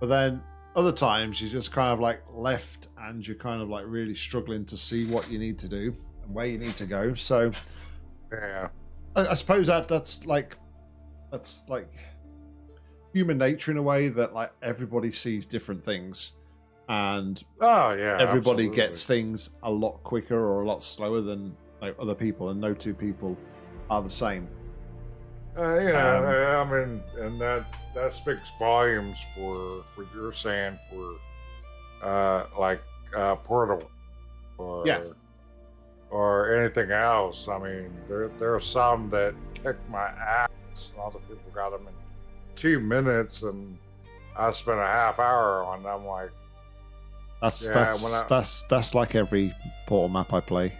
But then other times you just kind of like left, and you're kind of like really struggling to see what you need to do and where you need to go. So Yeah. I, I suppose that that's like that's like human nature in a way that like everybody sees different things and Oh yeah. everybody absolutely. gets things a lot quicker or a lot slower than like other people and no two people are the same Uh, you know, Um, I I mean, and that that speaks volumes for what you're saying for, uh, like uh, Portal, or Yeah. or anything else. I mean, there there are some that kick my ass. And Other people got them in two minutes, and I spent a half hour on them. Like, that's Yeah, that's I- that's that's like every portal map i play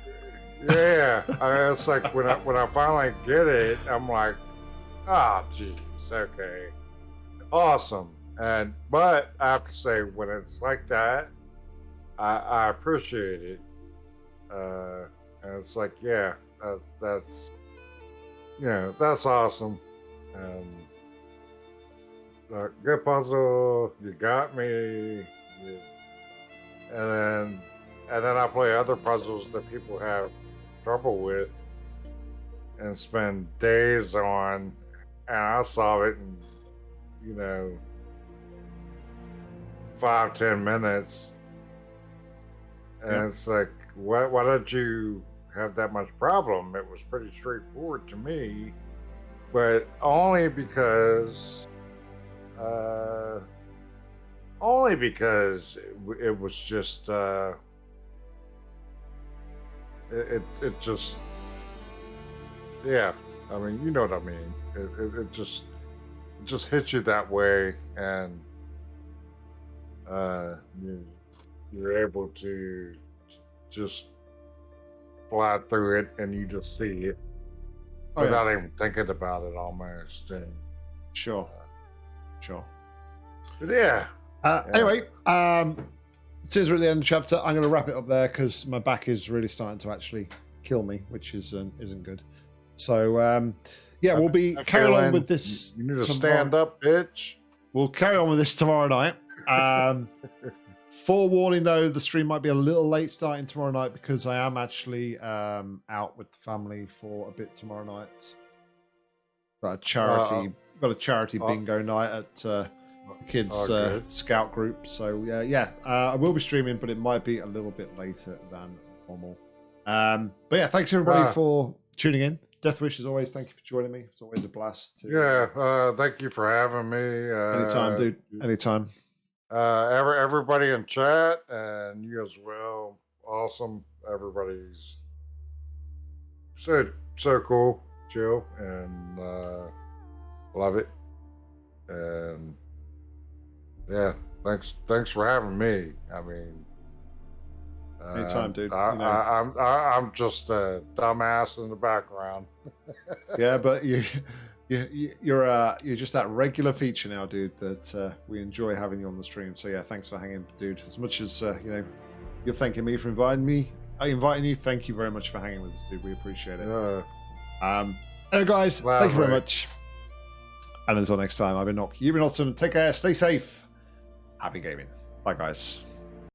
yeah, I, it's like when I when I finally get it, I'm like, ah, jeez, okay, awesome. And but I have to say, when it's like that, I, I appreciate it. Uh, and it's like, yeah, that, that's you know, that's awesome. And uh, good puzzle, you got me. You, and then and then I play other puzzles that people have trouble with and spend days on and I solve it in you know five ten minutes and Yeah. it's like why, why don't you have that much problem it was pretty straightforward to me but only because uh only because it, was just uh it, it it just yeah i mean you know what i mean. It, it, it just it just hits you that way and uh you, you're able to just fly through it and you just see it Oh, yeah. without even thinking about it almost and sure sure yeah Uh, Yeah. Anyway, um, since we're at the end of the chapter, I'm going to wrap it up there because my back is really starting to actually kill me, which is um, isn't good. So um, yeah, we'll be Okay, carrying on with this. you need to tomorrow- stand up bitch We'll carry on with this tomorrow night. Um, forewarning though, the stream might be a little late starting tomorrow night because I am actually um, out with the family for a bit tomorrow night. Got a charity, got a charity uh, bingo night at uh, the kids' Oh, uh, scout group. So yeah, yeah, uh, I will be streaming, but it might be a little bit later than normal. Um, but yeah, thanks everybody for tuning in. Death Wish, as always, thank you for joining me. It's always a blast. To, Yeah, uh, thank you for having me. Uh, anytime, dude. Anytime. Uh, every, everybody in chat and you as well. Awesome. Everybody's so so cool. chill and uh, love it. And yeah, thanks thanks for having me. I mean, uh, Anytime, dude. I, You know. I, I'm I, I'm just a dumbass in the background. yeah, but you, you, you- you're uh, you're just that regular feature now, dude. That uh, we enjoy having you on the stream. So yeah, thanks for hanging, dude. As much as uh, you know, you're thanking me for inviting me, I inviting you. Thank you very much for hanging with us, dude. We appreciate it. Yeah. Um, anyway, guys, thank you very much. And until next time, I've been Nock. You've been awesome. Take care. Stay safe. Happy gaming. Bye, guys.